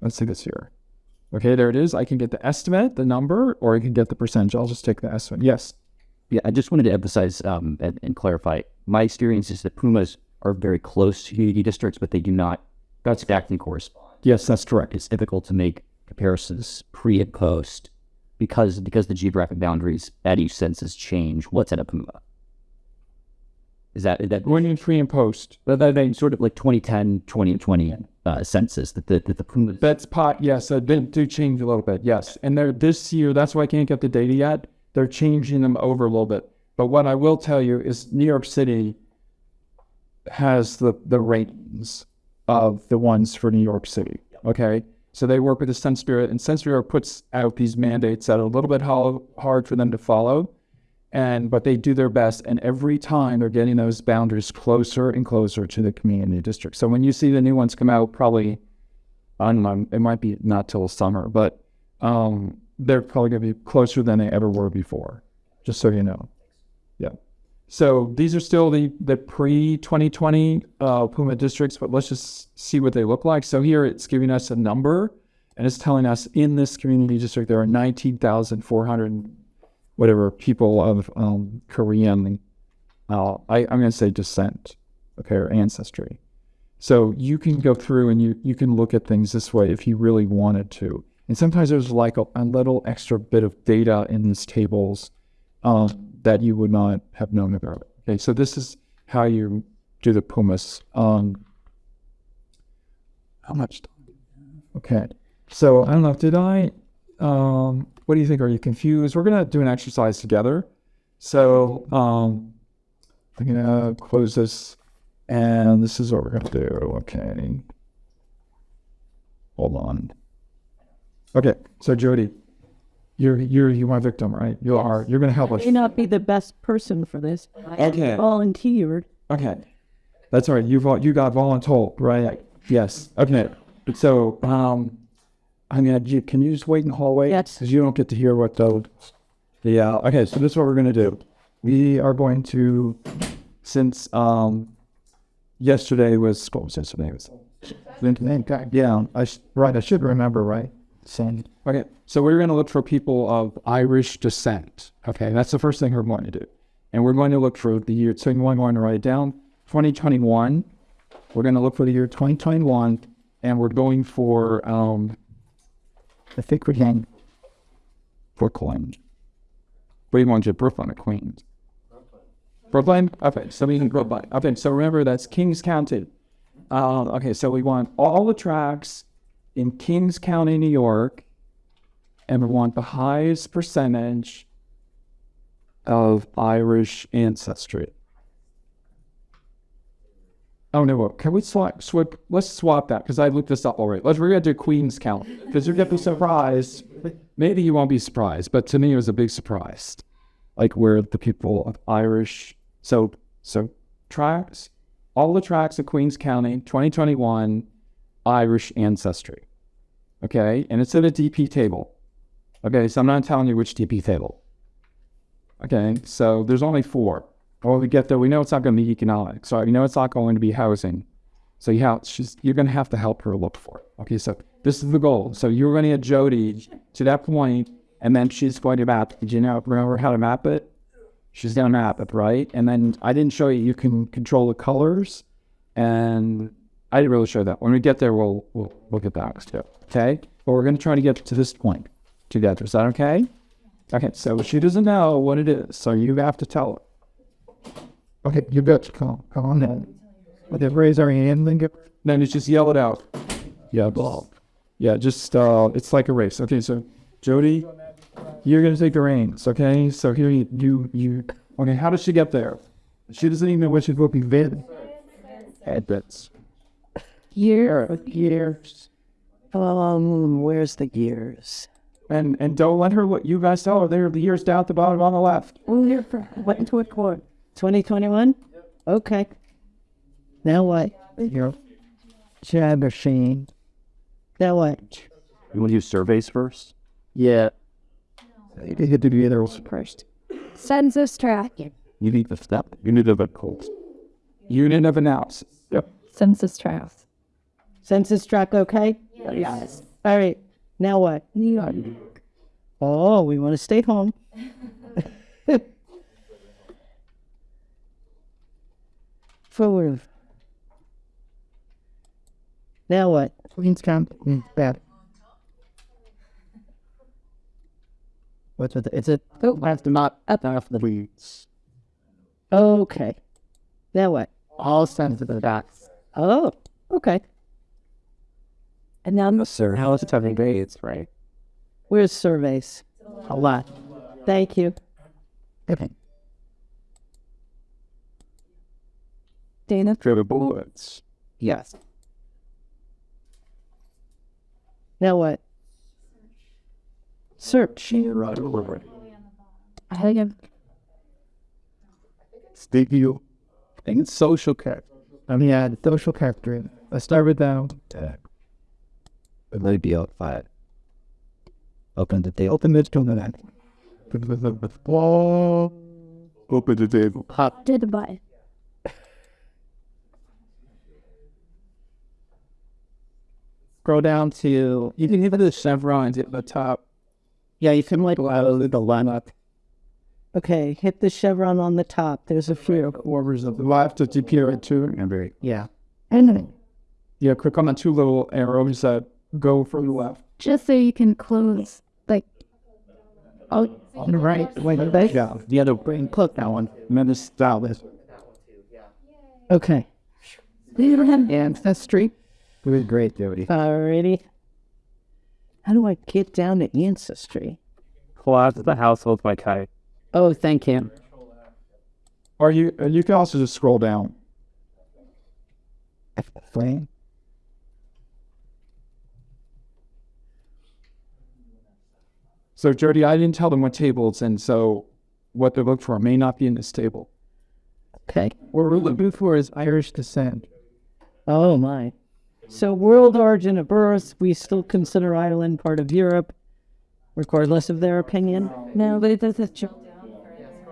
Let's see this here. Okay, there it is. I can get the estimate, the number, or I can get the percentage. I'll just take the estimate. Yes. Yeah, I just wanted to emphasize um, and, and clarify. My experience is that PUMAs are very close to community districts, but they do not that's exactly correspond. Yes, that's correct. It's difficult to make comparisons pre and post because because the geographic boundaries at each census change. What's at a PUMA? Is that is that When you pre and post, but that they sort of like 2010, 2020 uh, census that the that the PUMAs that's pot. Yes, uh, they do change a little bit. Yes, and they're this year. That's why I can't get the data yet. They're changing them over a little bit. But what I will tell you is New York City has the the ratings of the ones for New York City. Okay, so they work with the Census Bureau, and Census Bureau puts out these mandates that are a little bit ho- hard for them to follow. And but they do their best, and every time they're getting those boundaries closer and closer to the community district. So when you see the new ones come out, probably I don't know, it might be not till summer, but um, they're probably going to be closer than they ever were before. Just so you know. Yeah. So these are still the the pre 2020 uh, PUMA districts, but let's just see what they look like. So here it's giving us a number, and it's telling us in this community district there are 19,400 whatever people of um, Korean, uh, I, I'm going to say descent, okay, or ancestry. So you can go through and you, you can look at things this way if you really wanted to. And sometimes there's like a, a little extra bit of data in these tables um, that you would not have known about. Okay, so this is how you do the PUMAs. Um, how much time? Okay, so I don't know, did I, um, what do you think? Are you confused? We're going to do an exercise together. So um, I'm to close this, and this is what we're to do. Okay. Hold on. Okay, so Jody, you're you're you my victim, right? You are. You're going to help us. may not be the best person for this. but I Okay. volunteered. Okay, that's all right. You vol- you got voluntold, right? Yes. Okay. So um, I'm gonna. You, can you just wait in the hallway? Yes. Because you don't get to hear what the. Yeah. Okay. So this is what we're gonna do. We are going to, since um, yesterday was what was yesterday? It was yeah. I sh- right. I should remember right. Same. Okay. So we're going to look for people of Irish descent. Okay. That's the first thing we're going to do. And we're going to look for the year, so we're going to write it down 2021. We're going to look for the year 2021, and we're going for, um, I think we're going Brooklyn. Do you want to Brooklyn or Queens? Brooklyn? Okay, so we can Brooklyn. Okay, so remember that's Kings County. Uh, okay, so we want all the tracts in Kings County, New York, and we want the highest percentage of Irish ancestry. Oh no! Can we swap? Swap? Let's swap that because I looked this up already. Let's we're gonna do Queens County because you're gonna be surprised. Maybe you won't be surprised, but to me it was a big surprise. Like where the people of Irish. So so tracts, all the tracts of Queens County, 2021, Irish ancestry. Okay, and it's in a DP table. Okay, so I'm not telling you which DP table. Okay, so there's only four. Well, we get there, we know it's not going to be economic. So we know it's not going to be housing. So you have, she's, you're going to have to help her look for it. Okay, so this is the goal. So you're going to get Jody to that point, and then she's going to map. Did you know, remember how to map it? She's going to map it, right? And then I didn't show you, you can control the colors, and I didn't really show that. When we get there, we'll, we'll look at that too. Okay, but we're going to try to get to this point together. Is that okay? Okay, so she doesn't know what it is, so you have to tell her. Okay, you got to come, come on then. But they raise our hand, then get. Then it's just yell it out. Yeah, ball. Yeah, just uh, it's like a race. Okay, so Jody, you're gonna take the reins. Okay, so here you you you. Okay, how does she get there? She doesn't even know what she's looking for. Advents. Year, years. Um, where's the years? And and don't let her. What you guys tell her. There are the years down at the bottom on the left. Oh, here for what into a court? Twenty twenty one. Okay. Now what? Your chat machine. Now what? You want to use surveys first? Yeah. They get to be there first. Census tract. You need the step. You need the code. Unit of analysis. Yep. Census tract. Census tract okay? Yes. All right. Now what? New York. Oh, we want to stay home. *laughs* Forward. Now what? Queens County, mm, bad. What's with it? It's a. Oh, I have to not up off the weeds. Okay. Now what? All sensitive dots. Oh, okay. And now, Sir, how is it having grades, right? where's surveys? A lot. Thank you. Okay. Dana? Trevor bullets. Yes. Now what? Search. Right. I have Steve, you. I think it's social care. Um, yeah, the social character. Let's start with that. It might be outside. Open the table. Open this to that. Whoa. Open the table. Pop. Did the button. Scroll down to. You can hit the chevrons at the top. Yeah, you can like allow the lineup. Okay, hit the chevron on the top. There's a few. Orders of the left to appear at two. Remember, Yeah. Yeah, click on the two little arrows that go from the left. Just so you can close, like, oh, On the right. Wait, there you go. The other brain click that one. And then this style this. One. Okay. Ancestry. It was great, Jody. Alrighty. How do I get down to ancestry? Collapse the household by kite. Oh, thank you. Or you uh, you can also just scroll down. Flame. So Jody, I didn't tell them what tables, and so what they look for may not be in this table. Okay. What we're looking hmm. for is Irish descent. Oh my. So world origin of birth, we still consider Ireland part of Europe, regardless of their opinion. No, but it doesn't show.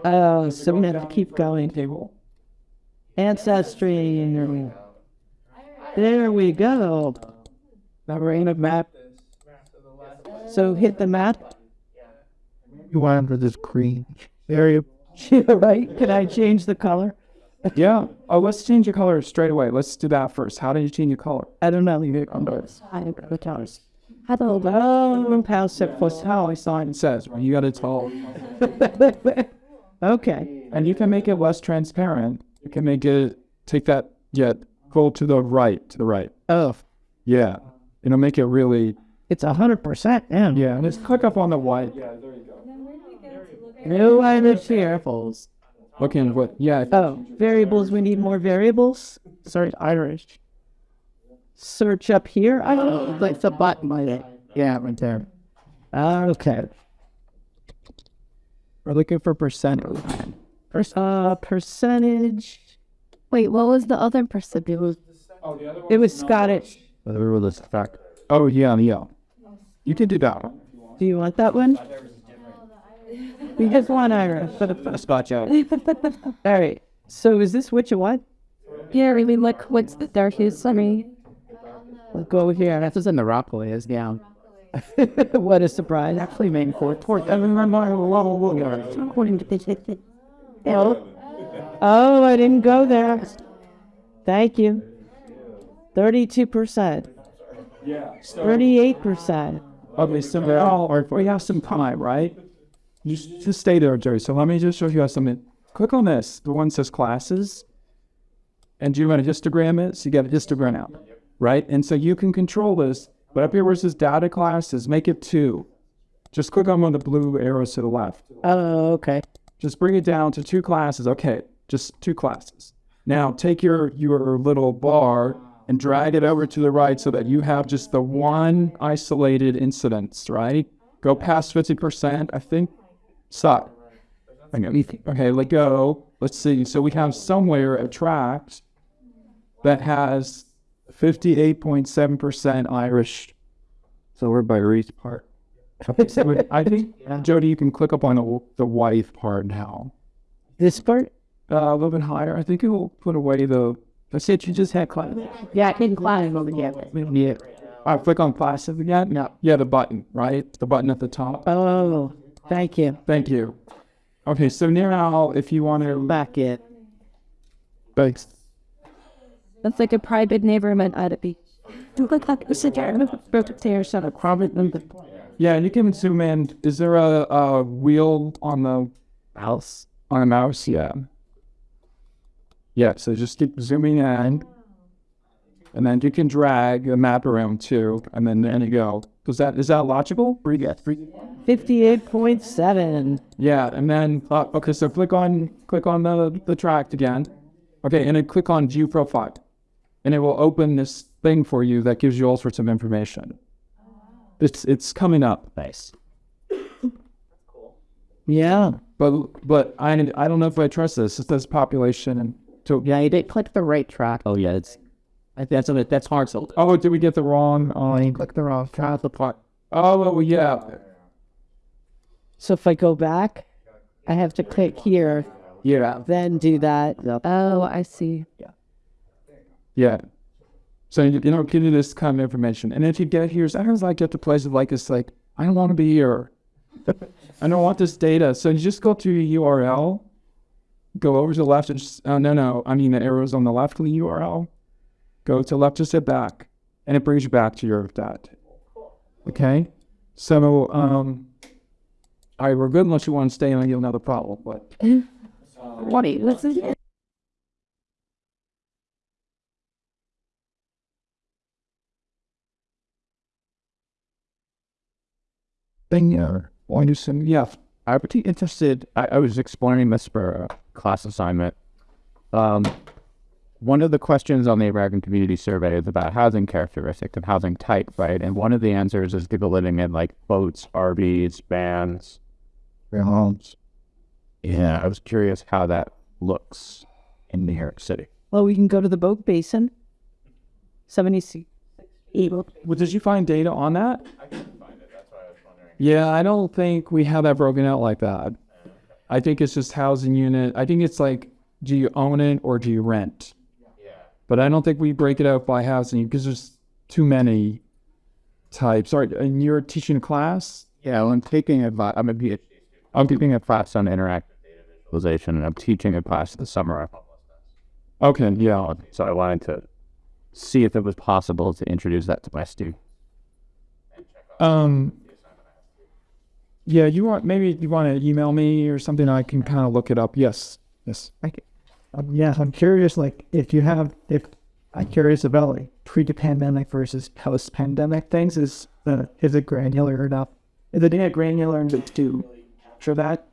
Oh, so we have to keep going. Table. Ancestry. There we go. Now we're in a map. So hit the map. You want under this green area. Yeah, *laughs* right. Can I change the color? *laughs* Yeah. Oh, let's change your color straight away. Let's do that first. How did you change your color? I don't know. You I don't Oh, house it was how I It says you got to tell, *laughs* okay. and you can make it less transparent. You can make it take that. Yeah, go to the right, to the right. Oh, Yeah, it'll make it really. It's a hundred percent in. Yeah, and just click up on the white. Yeah, there you go. No Irish variables. Looking what? Yeah, Oh, variables. We need more variables. Sorry, Irish. Search up here. I don't know. Like the button by it. Yeah, right there. Okay. We're looking for percent. Uh, percentage. Wait, what was the other percent? It was Oh, the other one. It was Scottish. whether we're this fact. Oh yeah, yeah. You can do that. Do you want that one? We have one Irish. Spot out. *laughs* All right. So is this which of what? Yeah, really, like, what's the darkest? I mean, We'll go here. That's what's in the Rockaway is down. *laughs* what a surprise. Actually, main court. Port. according to the Oh, I didn't go there. Thank you. 32%. Yeah. 38%. Okay, so now we have some time, right? Just stay there, Jerry. So let me just show you how some click on this. The one says classes. And do you want to histogram it? So you get a histogram out, right? And so you can control this. But up here where it says data classes, make it two. Just click on one of the blue arrows to the left. Oh, okay. Just bring it down to two classes. Okay, just two classes. Now take your your little bar and drag it over to the right so that you have just the one isolated incidence, right? Go past 50%, I think. Suck. Okay, okay, let go. Let's see. So we have somewhere a tract that has 58.7% Irish. So we're by Reese part. *laughs* So I think, Jody, you can click up on the, the wife part now. This part? Uh, a little bit higher. I think it will put away the. That's said You just had class. Yeah, I can climb over here. Yeah. I click on classes again. No. Yeah, the button, right? The button at the top. Oh, thank you. Thank you. Okay, so now if you want to Back it. Thanks. That's like a private neighborhood at a beach. Do look like a stairs on a private Yeah, and you can zoom in. Is there a, a wheel on the Mouse. on the mouse? Yeah. Yeah, so just keep zooming in. And then you can drag the map around too. And then there you go. Is that is that logical? Pretty good. Pretty- 58.7. Yeah, and then uh, okay, so click on click on the the tract again. Okay, and then click on view profile, and it will open this thing for you that gives you all sorts of information. It's it's coming up, Nice. Cool. Yeah. but but I I don't know if I trust this. It says population and so Yeah, you did click the right tract. Oh yeah, it's that's a, that's hard. So oh, did we get the wrong? Uh, Click the wrong tract part. Oh, well, yeah, So if I go back, I have to click here, yeah, then do that. Oh, I see. yeah. Yeah. So you, you know, give you this kind of information, and if you get here, sometimes I get to places like it's like I don't want to be here. *laughs* I don't want this data. So you just go to your URL, go over to the left, and just, oh, no, no, I mean the arrows on the left of the URL. Go to left, just hit back, and it brings you back to your table. Okay? So, um, all right, we're good unless you want to stay and you'll have another problem, but. *laughs* What are you? Is thing or want to some yeah I'm pretty interested. I, I was exploring this for a class assignment. Um, one of the questions on the American Community Survey is about housing characteristics and housing type, right? And one of the answers is people living in like boats, RVs, vans, their homes. Yeah, I was curious how that looks in New York City. Well, we can go to the boat basin. 76. well did you find data on that i couldn't find it that's why i was wondering yeah i don't think we have that broken out like that i think it's just housing unit i think it's like do you own it or do you rent yeah but i don't think we break it out by housing because there's too many types Sorry, and you're teaching a class Yeah, well, I'm taking a, vi- I'm a PhD. I'm taking a class on interactive data visualization, and I'm teaching a class this summer. okay yeah So I wanted to see if it was possible to introduce that to my students. Um. Yeah, you want maybe you want to email me or something. I can kind of look it up. Yes, yes. Um, yeah, I'm curious, like, if you have, if I'm curious about like pre-pandemic versus post-pandemic things, is the is it granular enough? Is the data granular enough to capture that?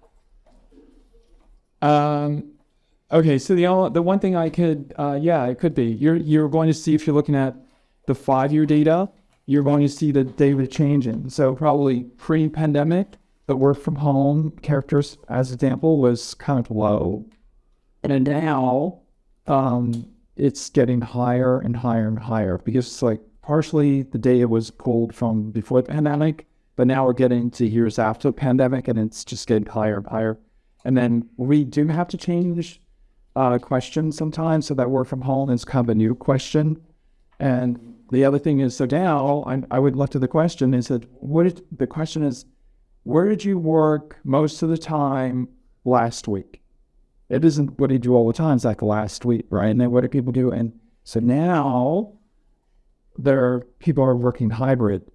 Um. Okay, so the the one thing I could, uh, yeah, it could be. You're you're going to see if you're looking at the five year data, you're going to see the data changing. So probably pre-pandemic, the work from home characters, as example, was kind of low, and now, um, it's getting higher and higher and higher because it's like partially the data was pulled from before the pandemic, but now we're getting to years after the pandemic, and it's just getting higher and higher. And then we do have to change uh, questions sometimes, so that work from home is kind of a new question. And the other thing is, so now I, I would look to the question is that what is, the question is, where did you work most of the time last week? It isn't what do you do all the time. It's like last week, right? And then what do people do? And so now there are, people are working hybrid.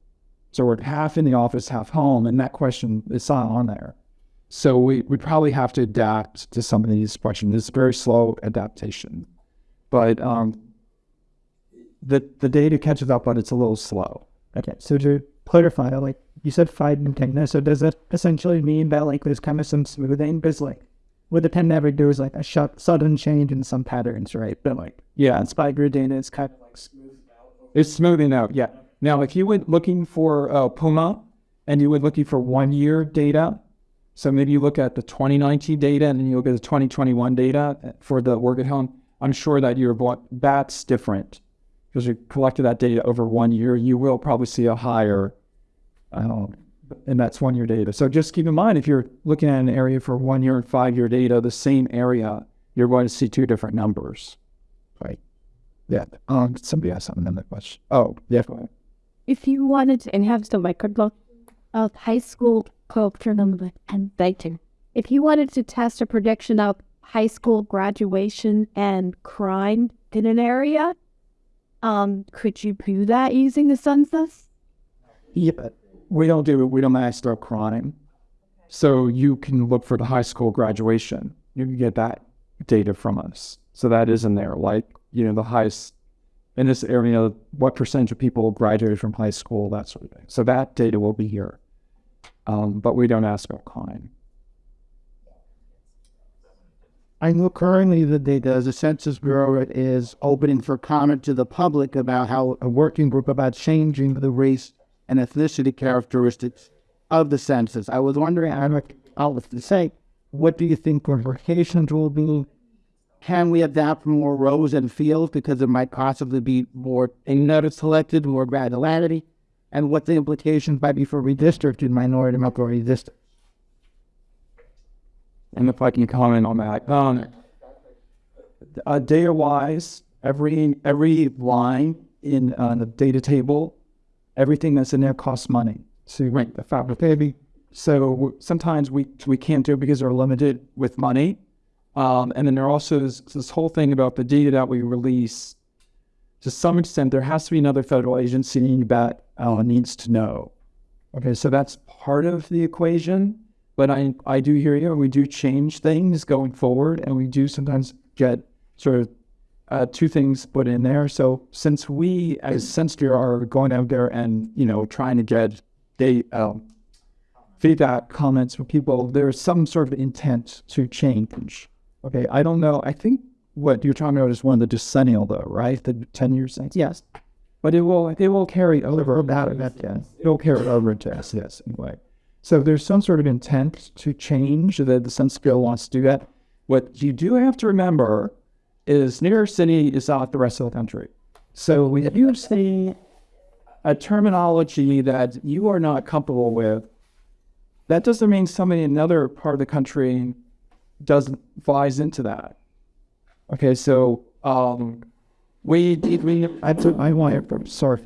So we're half in the office, half home, and that question is not on there. So we we probably have to adapt to some of these questions. It's very slow adaptation, but um, the the data catches up, but it's a little slow. Okay, so to clarify, like you said, five and ten. So does that essentially mean that like there's kind of some smoothing? Because like with the ten never there was like a shut, sudden change in some patterns, right? But like Yeah, spider data is kind of like smooth. It's smoothing out, yeah. Now, if you went looking for uh, PUMA and you were looking for one year data, so maybe you look at the 2019 data and then you look at the 2021 data for the work at home, I'm sure that your that's different because you collected that data over one year. You will probably see a higher, um, and that's one year data. So just keep in mind if you're looking at an area for one year and five year data, the same area, you're going to see two different numbers. Right. Yeah. Um, somebody asked something in that question. Oh, yeah. If you wanted to enhance the record of high school curriculum and dating, if you wanted to test a prediction of high school graduation and crime in an area, um, could you do that using the census? Yeah, but we don't do it. We don't master crime. So you can look for the high school graduation. You can get that data from us. So that is in there. Like, you know, the highest in this area, what percentage of people graduated from high school, that sort of thing. So that data will be here. Um, but we don't ask about crime. I know currently the data, the Census Bureau is opening for comment to the public about how a working group about changing the race and ethnicity characteristics of the census. I was wondering, I what to say, what do you think implications will be? Can we adapt more rows and fields because it might possibly be more data selected, more granularity, and what the implications might be for redistricting minority majority districts? And if I can comment on that, um, uh, data wise, every every line in uh, the data table, everything that's in there costs money So to rank the faculty. So sometimes we we can't do it because they're limited with money. Um, and then there also is this whole thing about the data that we release. To some extent, there has to be another federal agency that uh, needs to know. Okay, so that's part of the equation. But I, I do hear you. We do change things going forward, and we do sometimes get sort of uh, two things put in there. So since we, as Census are going out there and you know trying to get they um, feedback comments from people, there's some sort of intent to change. Okay, I don't know. I think what you're talking about is one of the decennial, though, right? The ten year thing. Yes. But it will it will carry over that that yes. It will carry over into ACS anyway. So there's some sort of intent to change that the Census Bureau wants to do that. What you do have to remember is New York City is not the rest of the country. So when you see a terminology that you are not comfortable with, that doesn't mean somebody in another part of the country doesn't buys into that. Okay, so um, we did we I I want to sorry.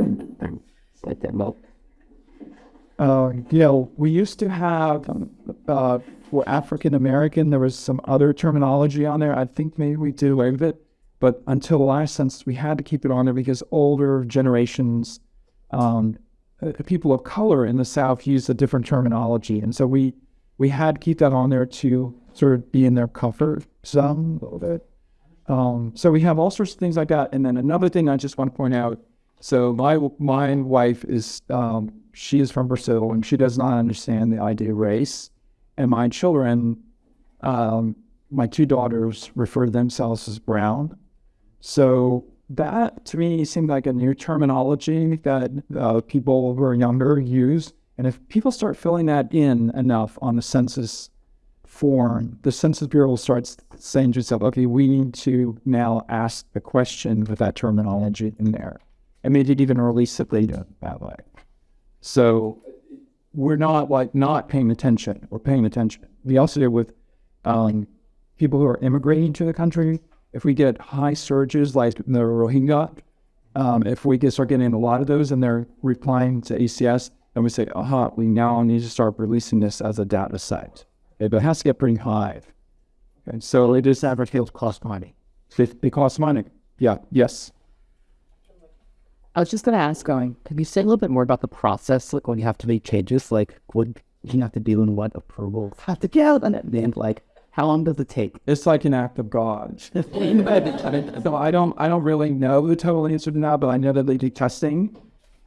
Uh, you know, we used to have um, uh, for African American, there was some other terminology on there. I think maybe we did away with it, but until the last census, we had to keep it on there because older generations, um, uh, people of color in the South used a different terminology, and so we we had to keep that on there to sort of be in their comfort zone a little bit. Um, so we have all sorts of things like that, and then another thing I just want to point out. So my my wife is um, she is from Brazil and she does not understand the idea of race. And my children, um, my two daughters, refer to themselves as brown. So that to me seemed like a new terminology that uh, people who are younger use. And if people start filling that in enough on the census form, the Census Bureau starts saying to itself, okay, we need to now ask the question with that terminology in there. And maybe it even release it later that way. So we're not like not paying attention. We're paying attention. We also deal with um, people who are immigrating to the country. If we get high surges like the Rohingya, um, if we start getting a lot of those and they're replying to ACS, then we say, aha, we now need to start releasing this as a data set. It has to get pretty high. Okay, so it is Advertise cost money. it costs money. Yeah. Yes. I was just going to ask, going, can you say a little bit more about the process, like when you have to make changes? Like, would you have to deal in what approval have to get and then like how long does it take? It's like an act of God. *laughs* so I don't I don't really know the total answer to that, but I know that they do testing.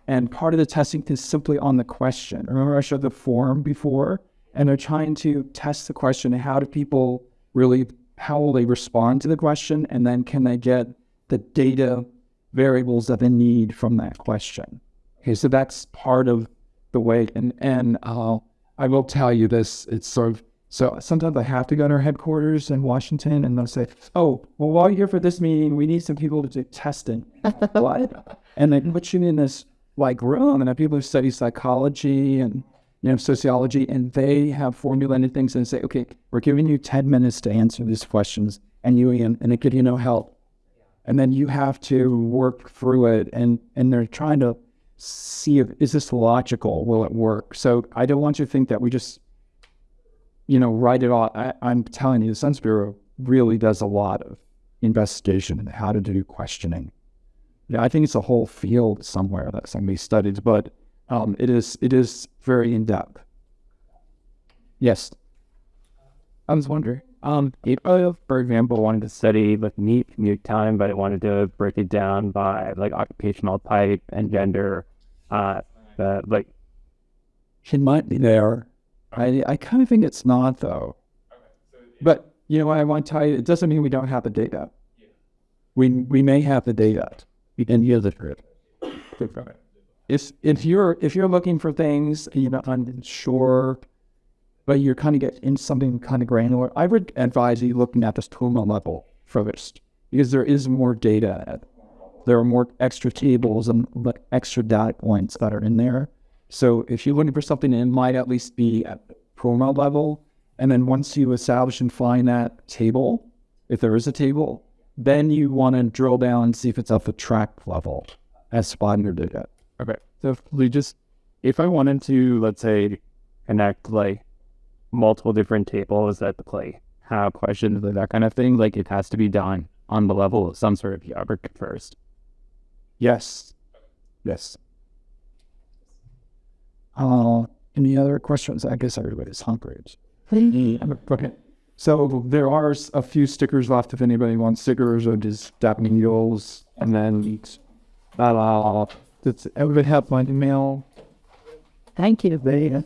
And part of the testing is simply on the question. Remember I showed the form before? And they're trying to test the question how do people really how will they respond to the question and then can they get the data variables that they need from that question. Okay, so that's part of the way and and uh, I will tell you this, it's sort of so sometimes I have to go to our headquarters in Washington and they'll say, Oh, well, while you're here for this meeting, we need some people to do testing. *laughs* what? And they put you in this like room and have people who study psychology and you know sociology and they have formulated things and say, Okay, we're giving you 10 minutes to answer these questions and you and it give you no help. And then you have to work through it and and they're trying to see if is this logical? Will it work? So I don't want you to think that we just you know, write it all. I, I'm telling you, the sense Bureau really does a lot of investigation and how to do questioning. Yeah, I think it's a whole field somewhere that's be studied, but um, it is it is very in depth. Yes, I was wondering. Um, if I, for example, wanted to study like neat commute time, but I wanted to break it down by like occupational type and gender, uh, uh like It might be there. I I kind of think it's not though. But you know what I want to tell you? It doesn't mean we don't have the data. We we may have the data. And here's the truth. If if you're if you're looking for things you're not unsure, but you're kind of get in something kind of granular, I would advise you looking at this PUMA level first because there is more data. There are more extra tables and extra data points that are in there. So if you're looking for something, it might at least be at PUMA level. And then once you establish and find that table, if there is a table, then you want to drill down and see if it's at the tract level as Spotner did it. Okay. So if we just, if I wanted to, let's say, connect like multiple different tables that like have questions like that kind of thing, like it has to be done on the level of some sort of geography first. Yes. Yes. Uh, any other questions? I guess everybody's hungry. Okay. So there are a few stickers left if anybody wants stickers or just dap needles. And then uh, does everybody have my email? Thank you. They